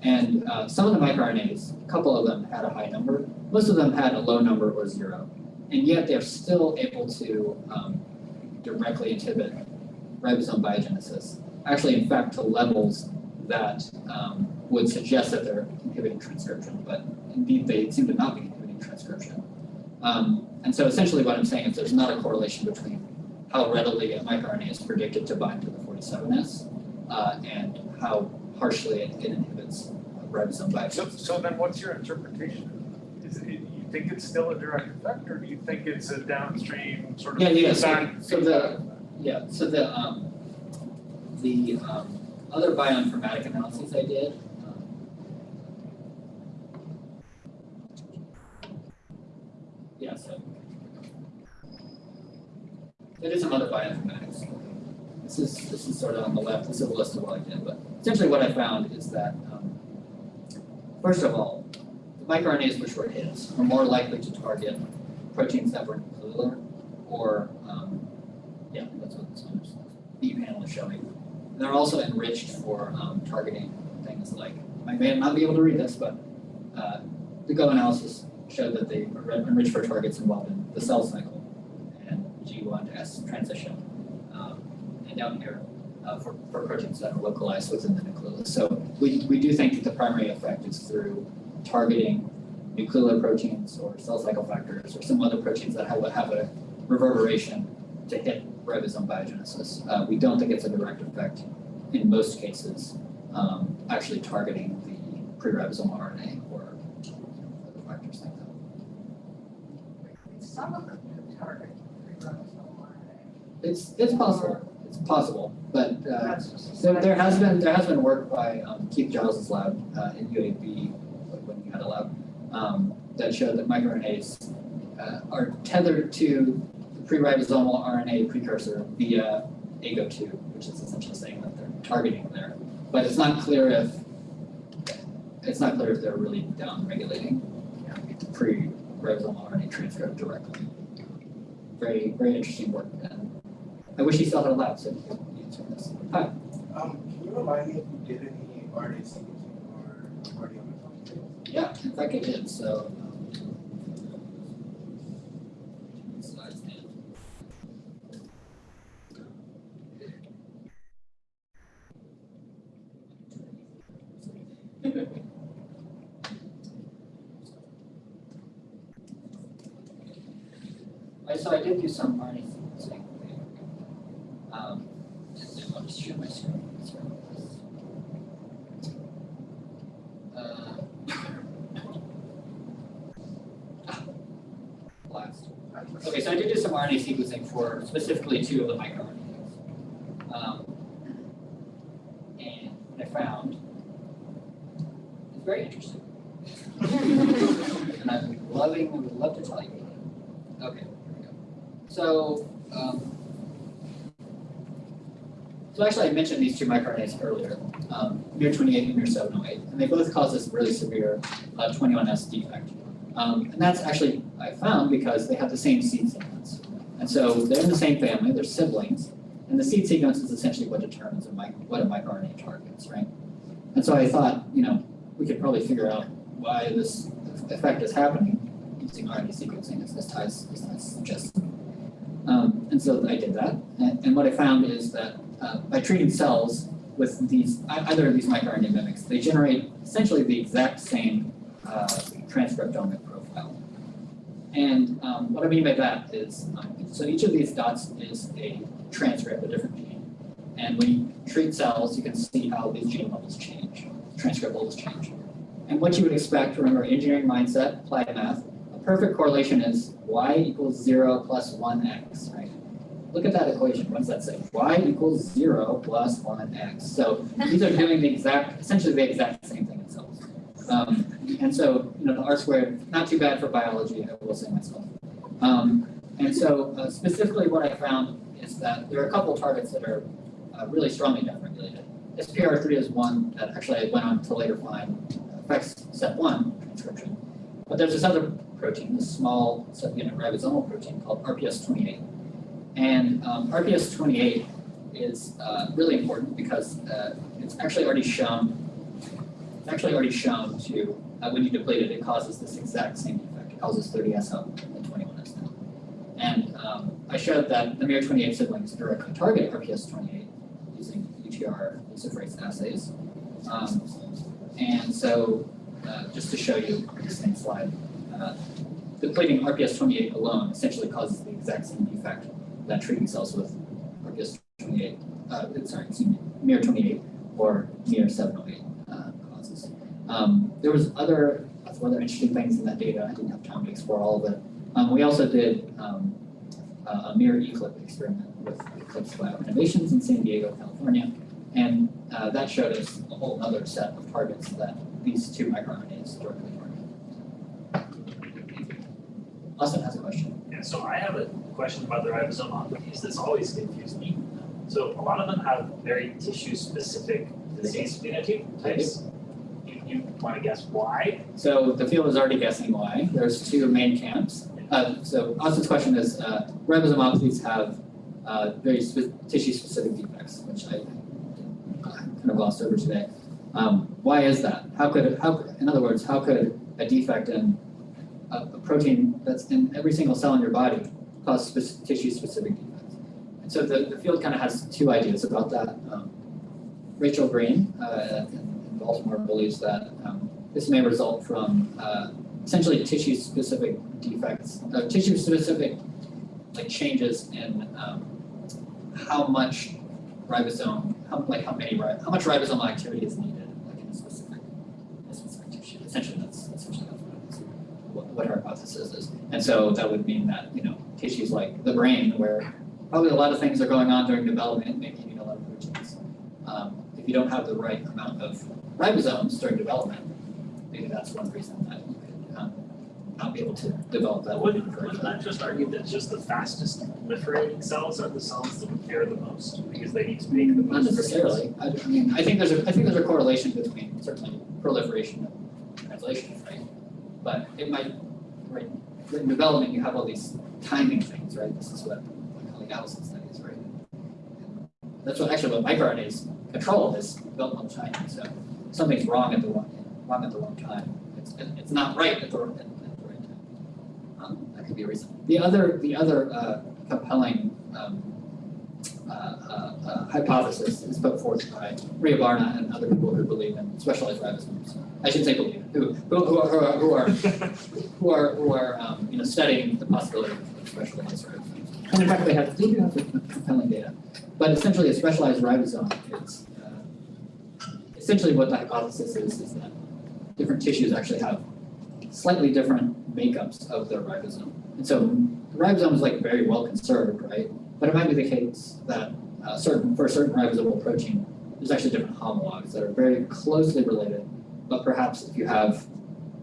and uh, some of the microRNAs, a couple of them had a high number, most of them had a low number or zero, and yet they're still able to um, directly inhibit ribosome biogenesis, actually in fact to levels that um, would suggest that they're inhibiting transcription, but indeed they seem to not be inhibiting transcription. Um, and so essentially what I'm saying is there's not a correlation between how readily a microRNA is predicted to bind to the 47S uh, and how harshly it, it inhibits ribosome So, so then what's your interpretation? Is it, you think it's still a direct effect, or do you think it's a downstream sort of Yeah, yeah, so- so the- Yeah, so the, um, the, um, other bioinformatic analyses I did, um, yeah, so. I some other bioinformatics. This is, this is sort of on the left, this is a list of what I did, but essentially what I found is that, um, first of all, the microRNAs which were hits are more likely to target proteins that were nuclear or, um, yeah, that's what this one is, B panel is showing. And They're also enriched for, um, targeting things like, I may not be able to read this, but, uh, the GO analysis showed that they are enriched for targets involved in the cell cycle and G1 to S transition. Um, and down here, uh, for, for proteins that are localized within the nucleus. So we, we do think that the primary effect is through targeting nuclear proteins or cell cycle factors or some other proteins that have, have a reverberation to hit ribosome biogenesis. Uh, we don't think it's a direct effect in most cases, um, actually targeting the pre-ribosomal RNA or other factors like that. Some of them do target ribosomal RNA. It's, it's possible, it's possible, but, uh, There, there has been, there has been work by um, Keith Giles's lab uh, in UAB, when he had a lab, um, that showed that microRNAs uh, are tethered to pre-ribosomal RNA precursor via AGO2, which is essentially saying that they're targeting there. But it's not clear if, it's not clear if they're really down regulating pre-ribosomal RNA transcript directly. Very, very interesting work, and I wish he still had a lab so he could answer this. Hi. Um, can you remind me if you did any RNA sequencing or proteomics? Yeah, in fact I did, so. um, Slides down. I, so I did do some RNA sequencing. Um, and then I'll just share my screen. Sorry. Uh, Last. Okay, so I did do some RNA sequencing for specifically two of the microRNAs. Um, and what I found is very interesting. and I'm loving, I would love to tell you about it. Okay, here we go. So, um, so actually I mentioned these two microRNAs earlier, um, MIR28 and MIR708, and they both cause this really severe uh, 21S defect. Um, and that's actually, I found, because they have the same seed sequence. And so they're in the same family, they're siblings, and the seed sequence is essentially what determines a mic- what a microRNA targets, right? And so I thought, you know, we could probably figure out why this effect is happening using RNA sequencing, as this ties, as suggests. Um, and so I did that, and, and what I found is that uh, by treating cells with these, either of these microRNA mimics, they generate essentially the exact same uh, transcriptomic profile. And um, what I mean by that is, um, so each of these dots is a transcript, a different gene. And when you treat cells, you can see how these gene levels change, transcript levels change. And what you would expect, remember engineering mindset, applied math, a perfect correlation is y equals zero plus one x, right? Look at that equation, what does that say? y equals zero plus one x. So these are doing the exact, essentially the exact same thing in cells. Um, and so, you know, the R squared, not too bad for biology, I will say myself. Um, and so uh, specifically what I found is that there are a couple targets that are uh, really strongly downregulated. SPR3 is one that actually I went on to later find affects step one transcription. But there's this other protein, this small subunit ribosomal protein called RPS28. And um, RPS28 is uh, really important because uh, it's actually already shown it's actually already shown to, uh, when you deplete it, it causes this exact same effect. It causes 30S up and 21S down. And um, I showed that the MIR28 siblings directly target RPS28 using UTR luciferase assays. Um, and so, uh, just to show you the same slide, uh, depleting RPS28 alone essentially causes the exact same defect that treating cells with RPS28, uh, sorry, excuse me, MIR28 or MIR708 uh, causes. Um, there was other, some other interesting things in that data. I didn't have time to explore all of it. Um, we also did um, a miR-eCLIP experiment with Eclipse Lab Innovations in San Diego, California. And uh, that showed us a whole other set of targets that these two microRNAs directly target. Austin has a question. Yeah, so I have a question about the ribosome oncogenes that's always confused me. So a lot of them have very tissue-specific disease phenotype types. You, you wanna guess why? So the field is already guessing why. There's two main camps. Uh, so Austin's question is, uh, ribosomopathies have uh, very spe- tissue-specific defects, which I kind of glossed over today. Um, why is that? How could, how, in other words, how could a defect in a, a protein that's in every single cell in your body cause spec- tissue-specific defects? And so the, the field kind of has two ideas about that. Um, Rachel Green uh, in, in Baltimore believes that um, this may result from uh, essentially tissue-specific defects, uh, tissue-specific like changes in um, how much ribosome, how like how many how much ribosomal activity is needed like in a specific, a specific tissue. Essentially, that's essentially that's what it is, what, our hypothesis is. And so that would mean that you know tissues like the brain, where probably a lot of things are going on during development, maybe you need a lot of proteins. Um, if you don't have the right amount of ribosomes during development, maybe that's one reason that you could um, not be able to develop that. Wouldn't, wouldn't that just argue that just the fastest proliferating cells are the cells that care the most, because they need to make the most. Not necessarily. I, I mean, I think there's a, I think there's a correlation between certainly proliferation and translation, right? But it might, in development, you have all these timing things, right? This is what my colleague Allison studies, right? That's what, actually what microRNAs control is developmental timing, so something's wrong at the wrong, wrong at the wrong time. It's, it's not right at the, at, at the right time. Um, that could be a reason. The other, the other, uh, compelling, um, uh, uh, hypothesis is put forth by Ria Barna and other people who believe in specialized ribosomes. I should say believe, who, who, who are, who are, who are, who are, um, you know, studying the possibility of specialized ribosomes. And in fact, they have, they do have compelling data. But essentially, a specialized ribosome is, uh, essentially what the hypothesis is, is that different tissues actually have slightly different makeups of their ribosome. And so the ribosome is like very well conserved, right? But it might be the case that uh, certain for a certain ribosomal protein, there's actually different homologs that are very closely related. But perhaps if you have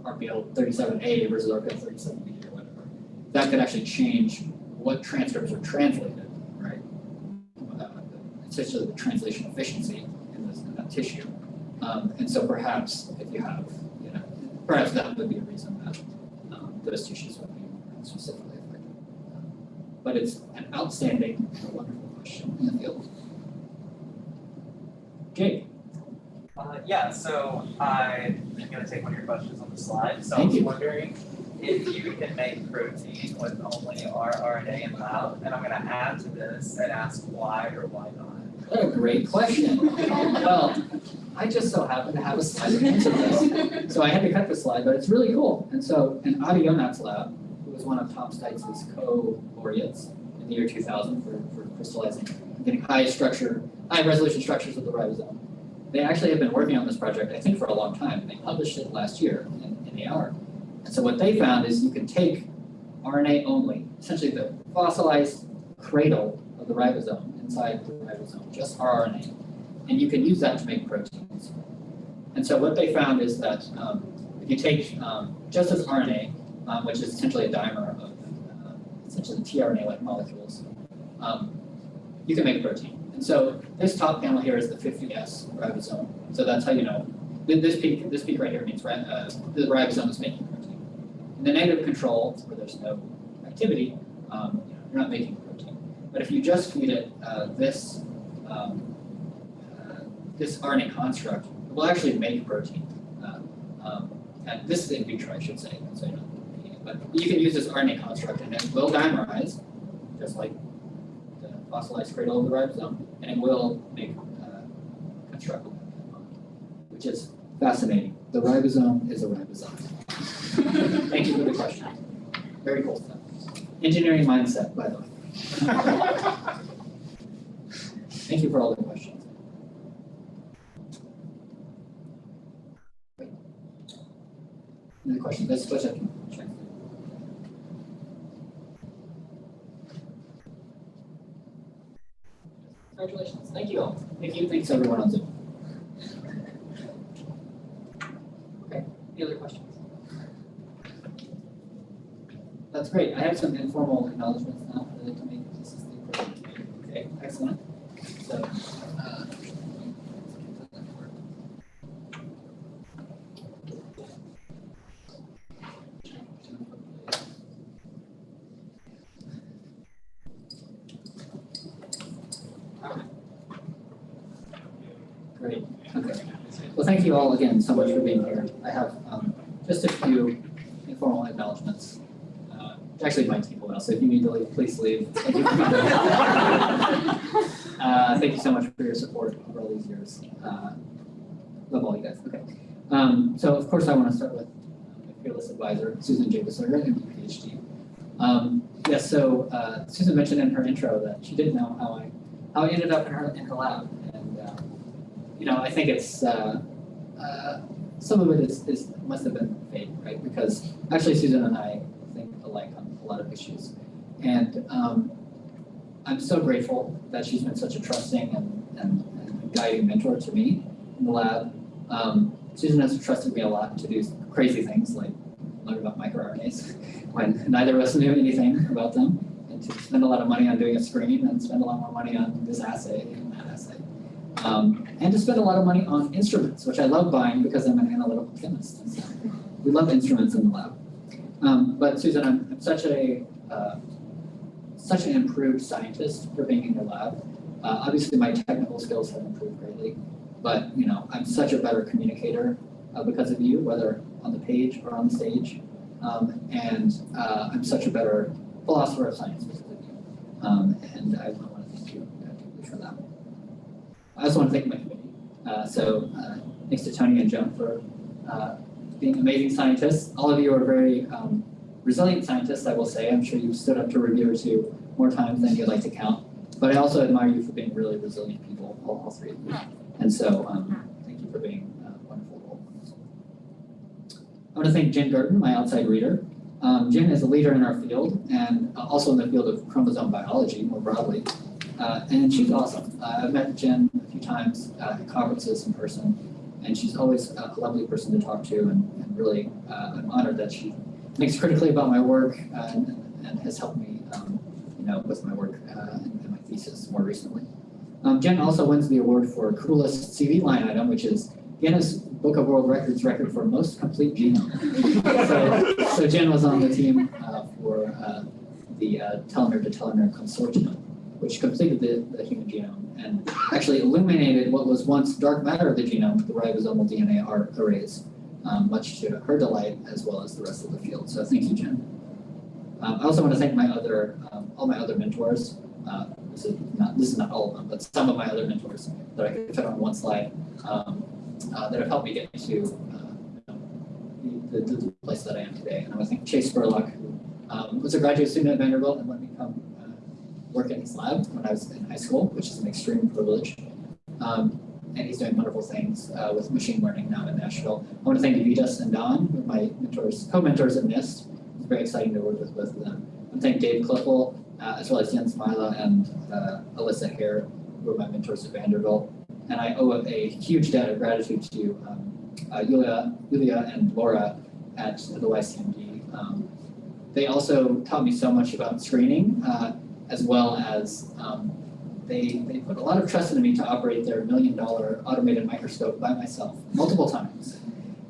RPL 37A versus RPL 37B or whatever, that could actually change what transcripts are translated, right? Uh, the translation efficiency in, this, in that tissue. Um, and so perhaps if you have, you know, perhaps that would be a reason that um, those tissues would be specifically affected. Um, but it's an outstanding, wonderful in the field. Jake, Uh, yeah, so I'm gonna take one of your questions on the slide, so I Thank was you. wondering if you can make protein with only rRNA in lab, and I'm gonna add to this and ask why or why not. what a great question. Well, I just so happen to have a slide that this. So I had to cut the slide, but it's really cool. And so in Ada Yonath's lab, who was one of Tom Steitz's co-laureates the year 2000 for, for crystallizing, getting high structure, high resolution structures of the ribosome. They actually have been working on this project, I think, for a long time. and They published it last year in, in the. And so what they found is you can take RNA only, essentially the fossilized cradle of the ribosome inside the ribosome, just rRNA, and you can use that to make proteins. And so what they found is that um, if you take um, just as RNA, um, which is essentially a dimer essentially tRNA-like molecules, um, you can make a protein. And so this top panel here is the 50S ribosome. So that's how you know this peak. This peak right here means uh, the ribosome is making protein. In the negative control, where there's no activity, um, you know, you're not making protein. But if you just feed it uh, this um, uh, this RNA construct, it will actually make protein. Uh, um, and this is in vitro, I should say, so repeating it. But you can use this RNA construct, and it will dimerize, just like the fossilized cradle of the ribosome, and it will make uh, constructable, which is fascinating. The ribosome is a ribosome. Thank you for the question. Very cool stuff. Engineering mindset, by the way. Thank you for all the questions. Another question, let's switch up. Check. Congratulations, thank you all. Thank you, thanks everyone on Zoom. Okay, any other questions? That's great. I have some informal acknowledgements now that I like to make. This is the appropriate time. Okay, excellent. So, uh, thank you all again so much for being here. I have um, just a few informal acknowledgements. Uh, Actually, my team will, so if you need to leave, please leave. Thank you. Uh, Thank you so much for your support over all these years. Uh, Love all you guys, okay. Um, So of course, I want to start with my fearless advisor, Susan J. Baserga, MD, PhD. Um, Yes, so uh, Susan mentioned in her intro that she didn't know how I, how I ended up in her, in her lab. And, uh, you know, I think it's, uh, some of it is, is, must have been fake, right? Because actually Susan and I think alike on a lot of issues. And um, I'm so grateful that she's been such a trusting and, and, and guiding mentor to me in the lab. Um, Susan has trusted me a lot to do crazy things like learn about microRNAs when neither of us knew anything about them, and to spend a lot of money on doing a screen and spend a lot more money on this assay and that assay. Um, and to spend a lot of money on instruments, which I love buying because I'm an analytical chemist. So we love instruments in the lab. Um, but Susan, I'm, I'm such a uh, such an improved scientist for being in your lab. Uh, obviously, my technical skills have improved greatly, but you know, I'm such a better communicator uh, because of you, whether on the page or on the stage. Um, and uh, I'm such a better philosopher of science because of you. Um, and I, want to thank you uh, for that. I also want to thank my so uh, thanks to Tony and Joan for uh, being amazing scientists. All of you are very um, resilient scientists, I will say. I'm sure you've stood up to review or two more times than you'd like to count. But I also admire you for being really resilient people, all, all three of you. And so um, thank you for being uh, wonderful role. I want to thank Jen Gerton, my outside reader. Um, Jen is a leader in our field and uh, also in the field of chromosome biology more broadly. Uh, and she's awesome. Uh, I've met Jen few times uh, at conferences in person, and she's always a lovely person to talk to, and, and really uh, I'm honored that she thinks critically about my work uh, and, and has helped me, um, you know, with my work uh, and, and my thesis more recently. Um, Jen also wins the award for coolest CV line item, which is Guinness Book of World Records record for most complete genome. so, so Jen was on the team uh, for uh, the uh, telomere to telomere consortium, which completed the, the human genome and actually illuminated what was once dark matter of the genome, the ribosomal DNA ar- arrays, um, much to her delight as well as the rest of the field. So thank you, Jen. Um, I also want to thank my other, um, all my other mentors. Uh, this is not this is not all of them, but some of my other mentors that I could fit on one slide um, uh, that have helped me get to uh, the, the, place that I am today. And I want to thank Chase Spurlock, who um, was a graduate student at Vanderbilt and let me come work in his lab when I was in high school, which is an extreme privilege. Um, and he's doing wonderful things uh, with machine learning now in Nashville. I want to thank Vitas and Don, my mentors, co-mentors at NIST. It's very exciting to work with both of them. I want to thank Dave Cliffel, uh, as well as Jens Meiler and uh, Alyssa Hare, who are my mentors at Vanderbilt. And I owe a huge debt of gratitude to um, uh, Yulia, Yulia and Laura at the YCMD. Um, they also taught me so much about screening, uh, as well as um, they, they put a lot of trust in me to operate their million dollar automated microscope by myself multiple times.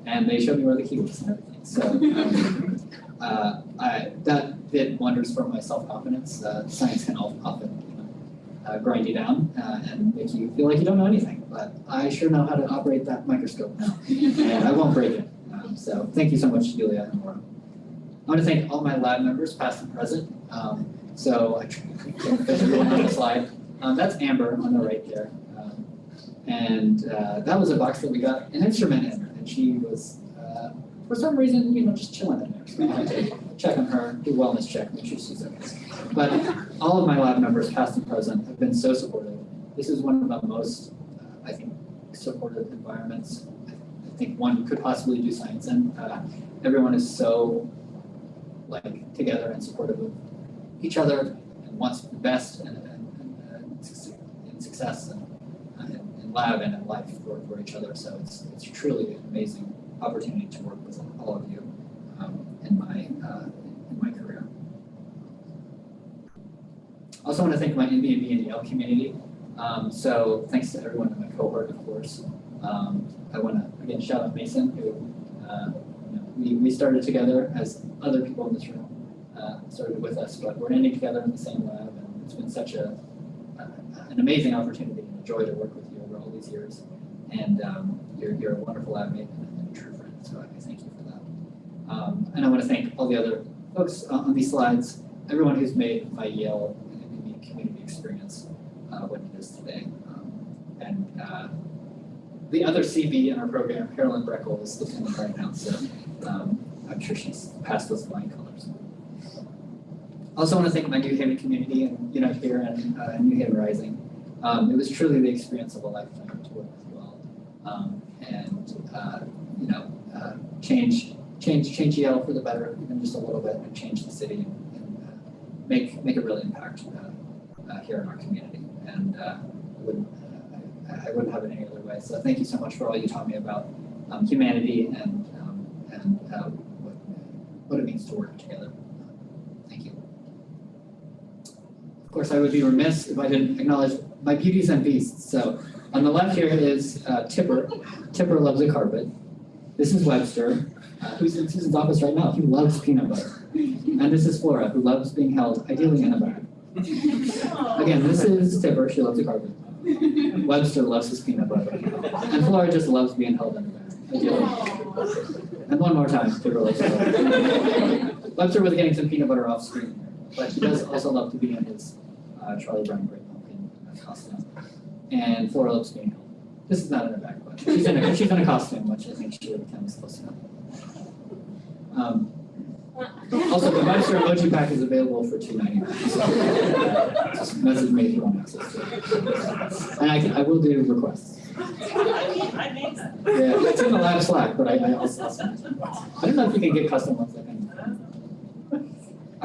And they showed me where the key was and everything. So um, uh, I, that did wonders for my self-confidence. Uh, science can often you know, uh, grind you down uh, and make you feel like you don't know anything. But I sure know how to operate that microscope now. and I won't break it. Um, so thank you so much, Yulia and Laura. I want to thank all my lab members, past and present. Um, so I can't fit everyone on the slide. Um, that's Amber on the right there. Um, and uh, that was a box that we got an instrument in, and she was, uh, for some reason, you know, just chilling in there. So I had to check on her, do wellness check, make sure she's okay. But all of my lab members, past and present, have been so supportive. This is one of the most, uh, I think, supportive environments I think one could possibly do science in. Uh, everyone is so like together and supportive of each other and wants the best and, and, and, success and in lab and in life for, for each other. So it's it's truly an amazing opportunity to work with all of you um, in my uh, in my career. I also want to thank my MB&B and Yale community. Um, so thanks to everyone in my cohort, of course. Um, I want to again shout out Mason, who uh, you know, we, we started together as other people in this room uh, started with us, but we're ending together in the same lab, and it's been such a uh, an amazing opportunity and a joy to work with you over all these years. And um, you're, you're a wonderful advocate and a true friend, so I thank you for that. Um, and I want to thank all the other folks on these slides, everyone who's made my Yale community experience uh, what it is today. Um, and uh, the other CB in our program, Carolyn Breckel, is listening right now, so um, I'm sure she's passed those flying colors. I also want to thank my New Haven community and you know here and uh, New Haven Rising. Um, it was truly the experience of a lifetime to work with you all, um, and uh, you know uh, change change change Yale for the better, even just a little bit, and change the city and, and uh, make make a real impact uh, uh, here in our community. And I wouldn't I, I wouldn't have it any other way. So thank you so much for all you taught me about um, humanity and um, and what what it means to work together. Thank you. Of course, I would be remiss if I didn't acknowledge my beauties and beasts. So on the left here is uh, Tipper. Tipper loves a carpet. This is Webster, uh, who's in Susan's office right now. He loves peanut butter. And this is Flora, who loves being held ideally in a bag. Again, this is Tipper. She loves a carpet. Webster loves his peanut butter. And Flora just loves being held in a bag, ideally. And one more time, Tipper loves. Webster was getting some peanut butter off screen, but he does also love to be in his uh, Charlie Brown Great Pumpkin uh, costume. And Flora loves being held. This is not in a back, but she's in a, she's in a costume, which I think she would count as close enough. Um, also, the Webster emoji pack is available for two ninety nine. So uh, just message me if you want access to it. And I can, I will do requests. I made that. Yeah, it's in the lab Slack, but I, I also, I'll send it to you. I don't know if you can get custom ones, I think.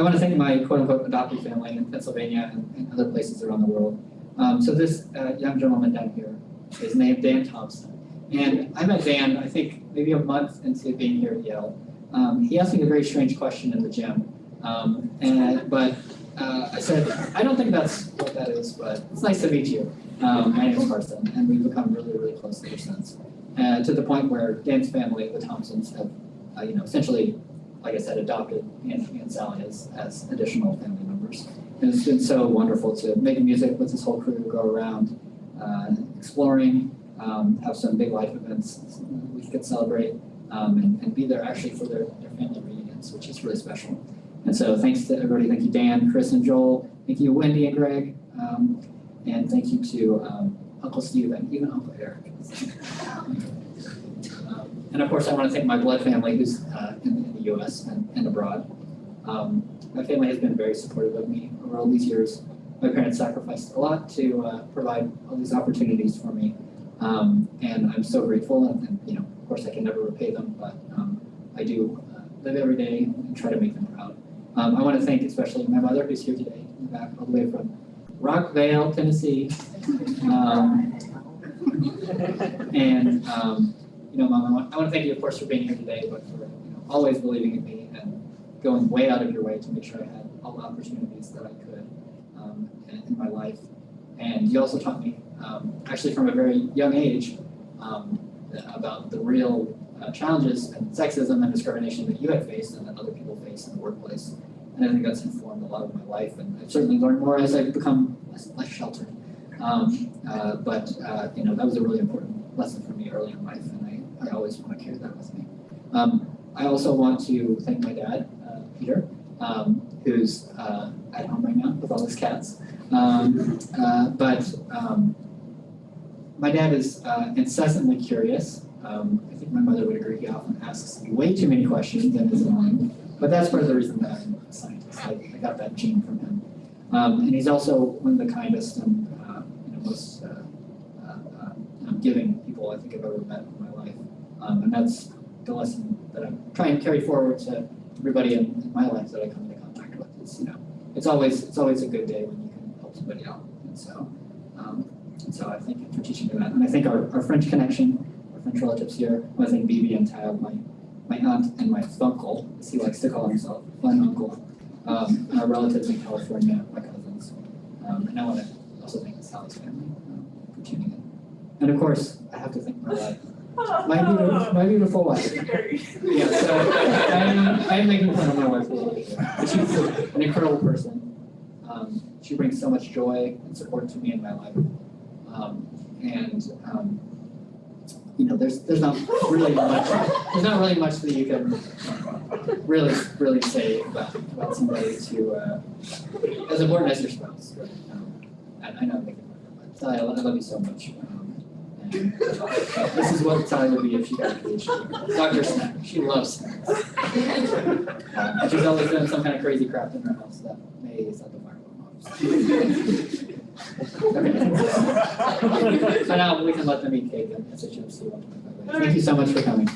I want to thank my quote-unquote adopted family in Pennsylvania and, and other places around the world. Um, so this uh, young gentleman down here is named Dan Thompson. And I met Dan, I think, maybe a month into being here at Yale. Um, he asked me a very strange question in the gym. Um, and, but uh, I said, I don't think that's what that is, but it's nice to meet you. Um, my name is Carson, and we've become really, really close ever since. Uh, to the point where Dan's family, the Thompsons, have, uh, you know, essentially, like I said, adopted Anthony and Sally as, as additional family members. And it's been so wonderful to make music with this whole crew, go around uh, exploring, um, have some big life events we could celebrate, um, and, and be there actually for their, their family reunions, which is really special. And so thanks to everybody. Thank you, Dan, Chris, and Joel. Thank you, Wendy and Greg. Um, and thank you to um, Uncle Steve and even Uncle Eric. Um, and of course, I want to thank my blood family who's uh, in, the US and, and abroad. Um, my family has been very supportive of me over all these years. My parents sacrificed a lot to uh, provide all these opportunities for me. Um, and I'm so grateful. And, and, you know, of course, I can never repay them, but um, I do uh, live every day and try to make them proud. Um, I want to thank especially my mother who's here today, back, all the way from Rockvale, Tennessee. Um, and um, you know, Mom, I want, I want to thank you, of course, for being here today, but for always believing in me and going way out of your way to make sure I had all the opportunities that I could um, in, my life. And you also taught me, um, actually from a very young age, um, about the real uh, challenges and sexism and discrimination that you had faced and that other people face in the workplace. And I think that's informed a lot of my life, and I've certainly learned more as I've become less, less sheltered. Um, uh, but uh, you know, that was a really important lesson for me early in life, and I, I always want to carry that with me. Um, I also want to thank my dad, uh, Peter, um, who's uh, at home right now with all his cats. Um, uh, but um, my dad is uh, incessantly curious. Um, I think my mother would agree. He often asks way too many questions and is annoying. But that's part of the reason that I'm a scientist. I, I got that gene from him. Um, and he's also one of the kindest and uh, you know, most uh, giving people I think I've ever met in my life. And that's the lesson that I'm trying to carry forward to everybody in, my life that I come into contact with. It's you know, it's always it's always a good day when you can help somebody out. And so, um, and so I thank you for teaching me that. And I think our, our French connection, our French relatives here, I think Bibi and Tab, my my aunt and my uncle, as he likes to call himself, my uncle, um, and our relatives in California, my cousins. Um, and I want to also thank the Sally's family um, for tuning in. And of course, I have to thank my wife. My beautiful, my beautiful wife. Yeah, so I am, I am making fun of my wife a little bit. But she's an incredible person. Um, she brings so much joy and support to me in my life. Um, and um, you know, there's, there's not really much, there's not really much that you can really, really say about, about somebody to, uh, as important as your spouse, um, I, I know, I love, I love you so much. This is what Sally would be if she got. Dr. Snack, she loves snacks. She's always doing some kind of crazy crap in her house that may set the fire alarm off. So now we can let them eat cake and one twenty-five. Thank you so much for coming.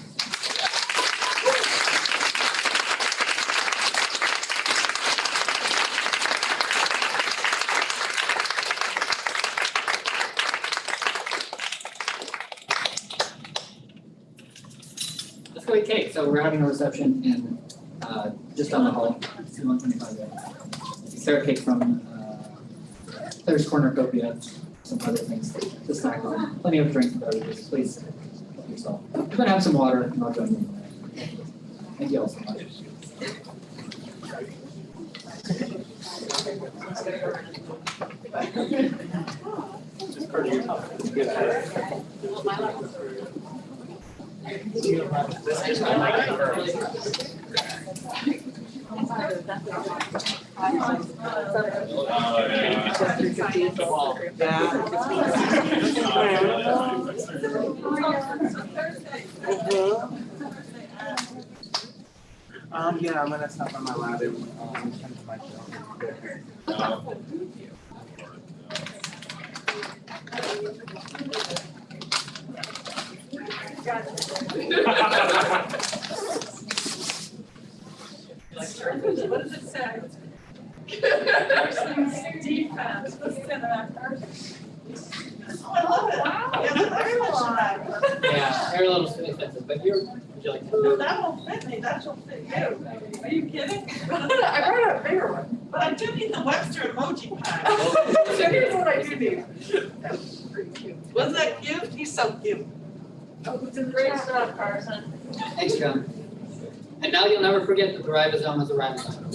Let's go eat cake. So we're having a reception in, uh, just down the hall, two one twenty-five. Sarah cake from, uh, Claire's Cornucopia, some other things to snack on. Plenty of drinks and beverages, please help yourself. I'm gonna have some water and I'll join you. Thank you all so much. Um, yeah, I'm gonna stop by my lab and, um, tend to my show. What does it say? Defense, what's in that person? Oh, I love it. Yeah, that's such a Yeah, they're little but would you like to? Ooh, that won't fit me, that will fit you. Are you kidding? I brought a bigger one. But I do need the Webster emoji pack. So here's what I do need. Wasn't that cute? He's so cute. Great stuff, Carson. Thanks, John. And now you'll never forget that the ribosome is a ribosome.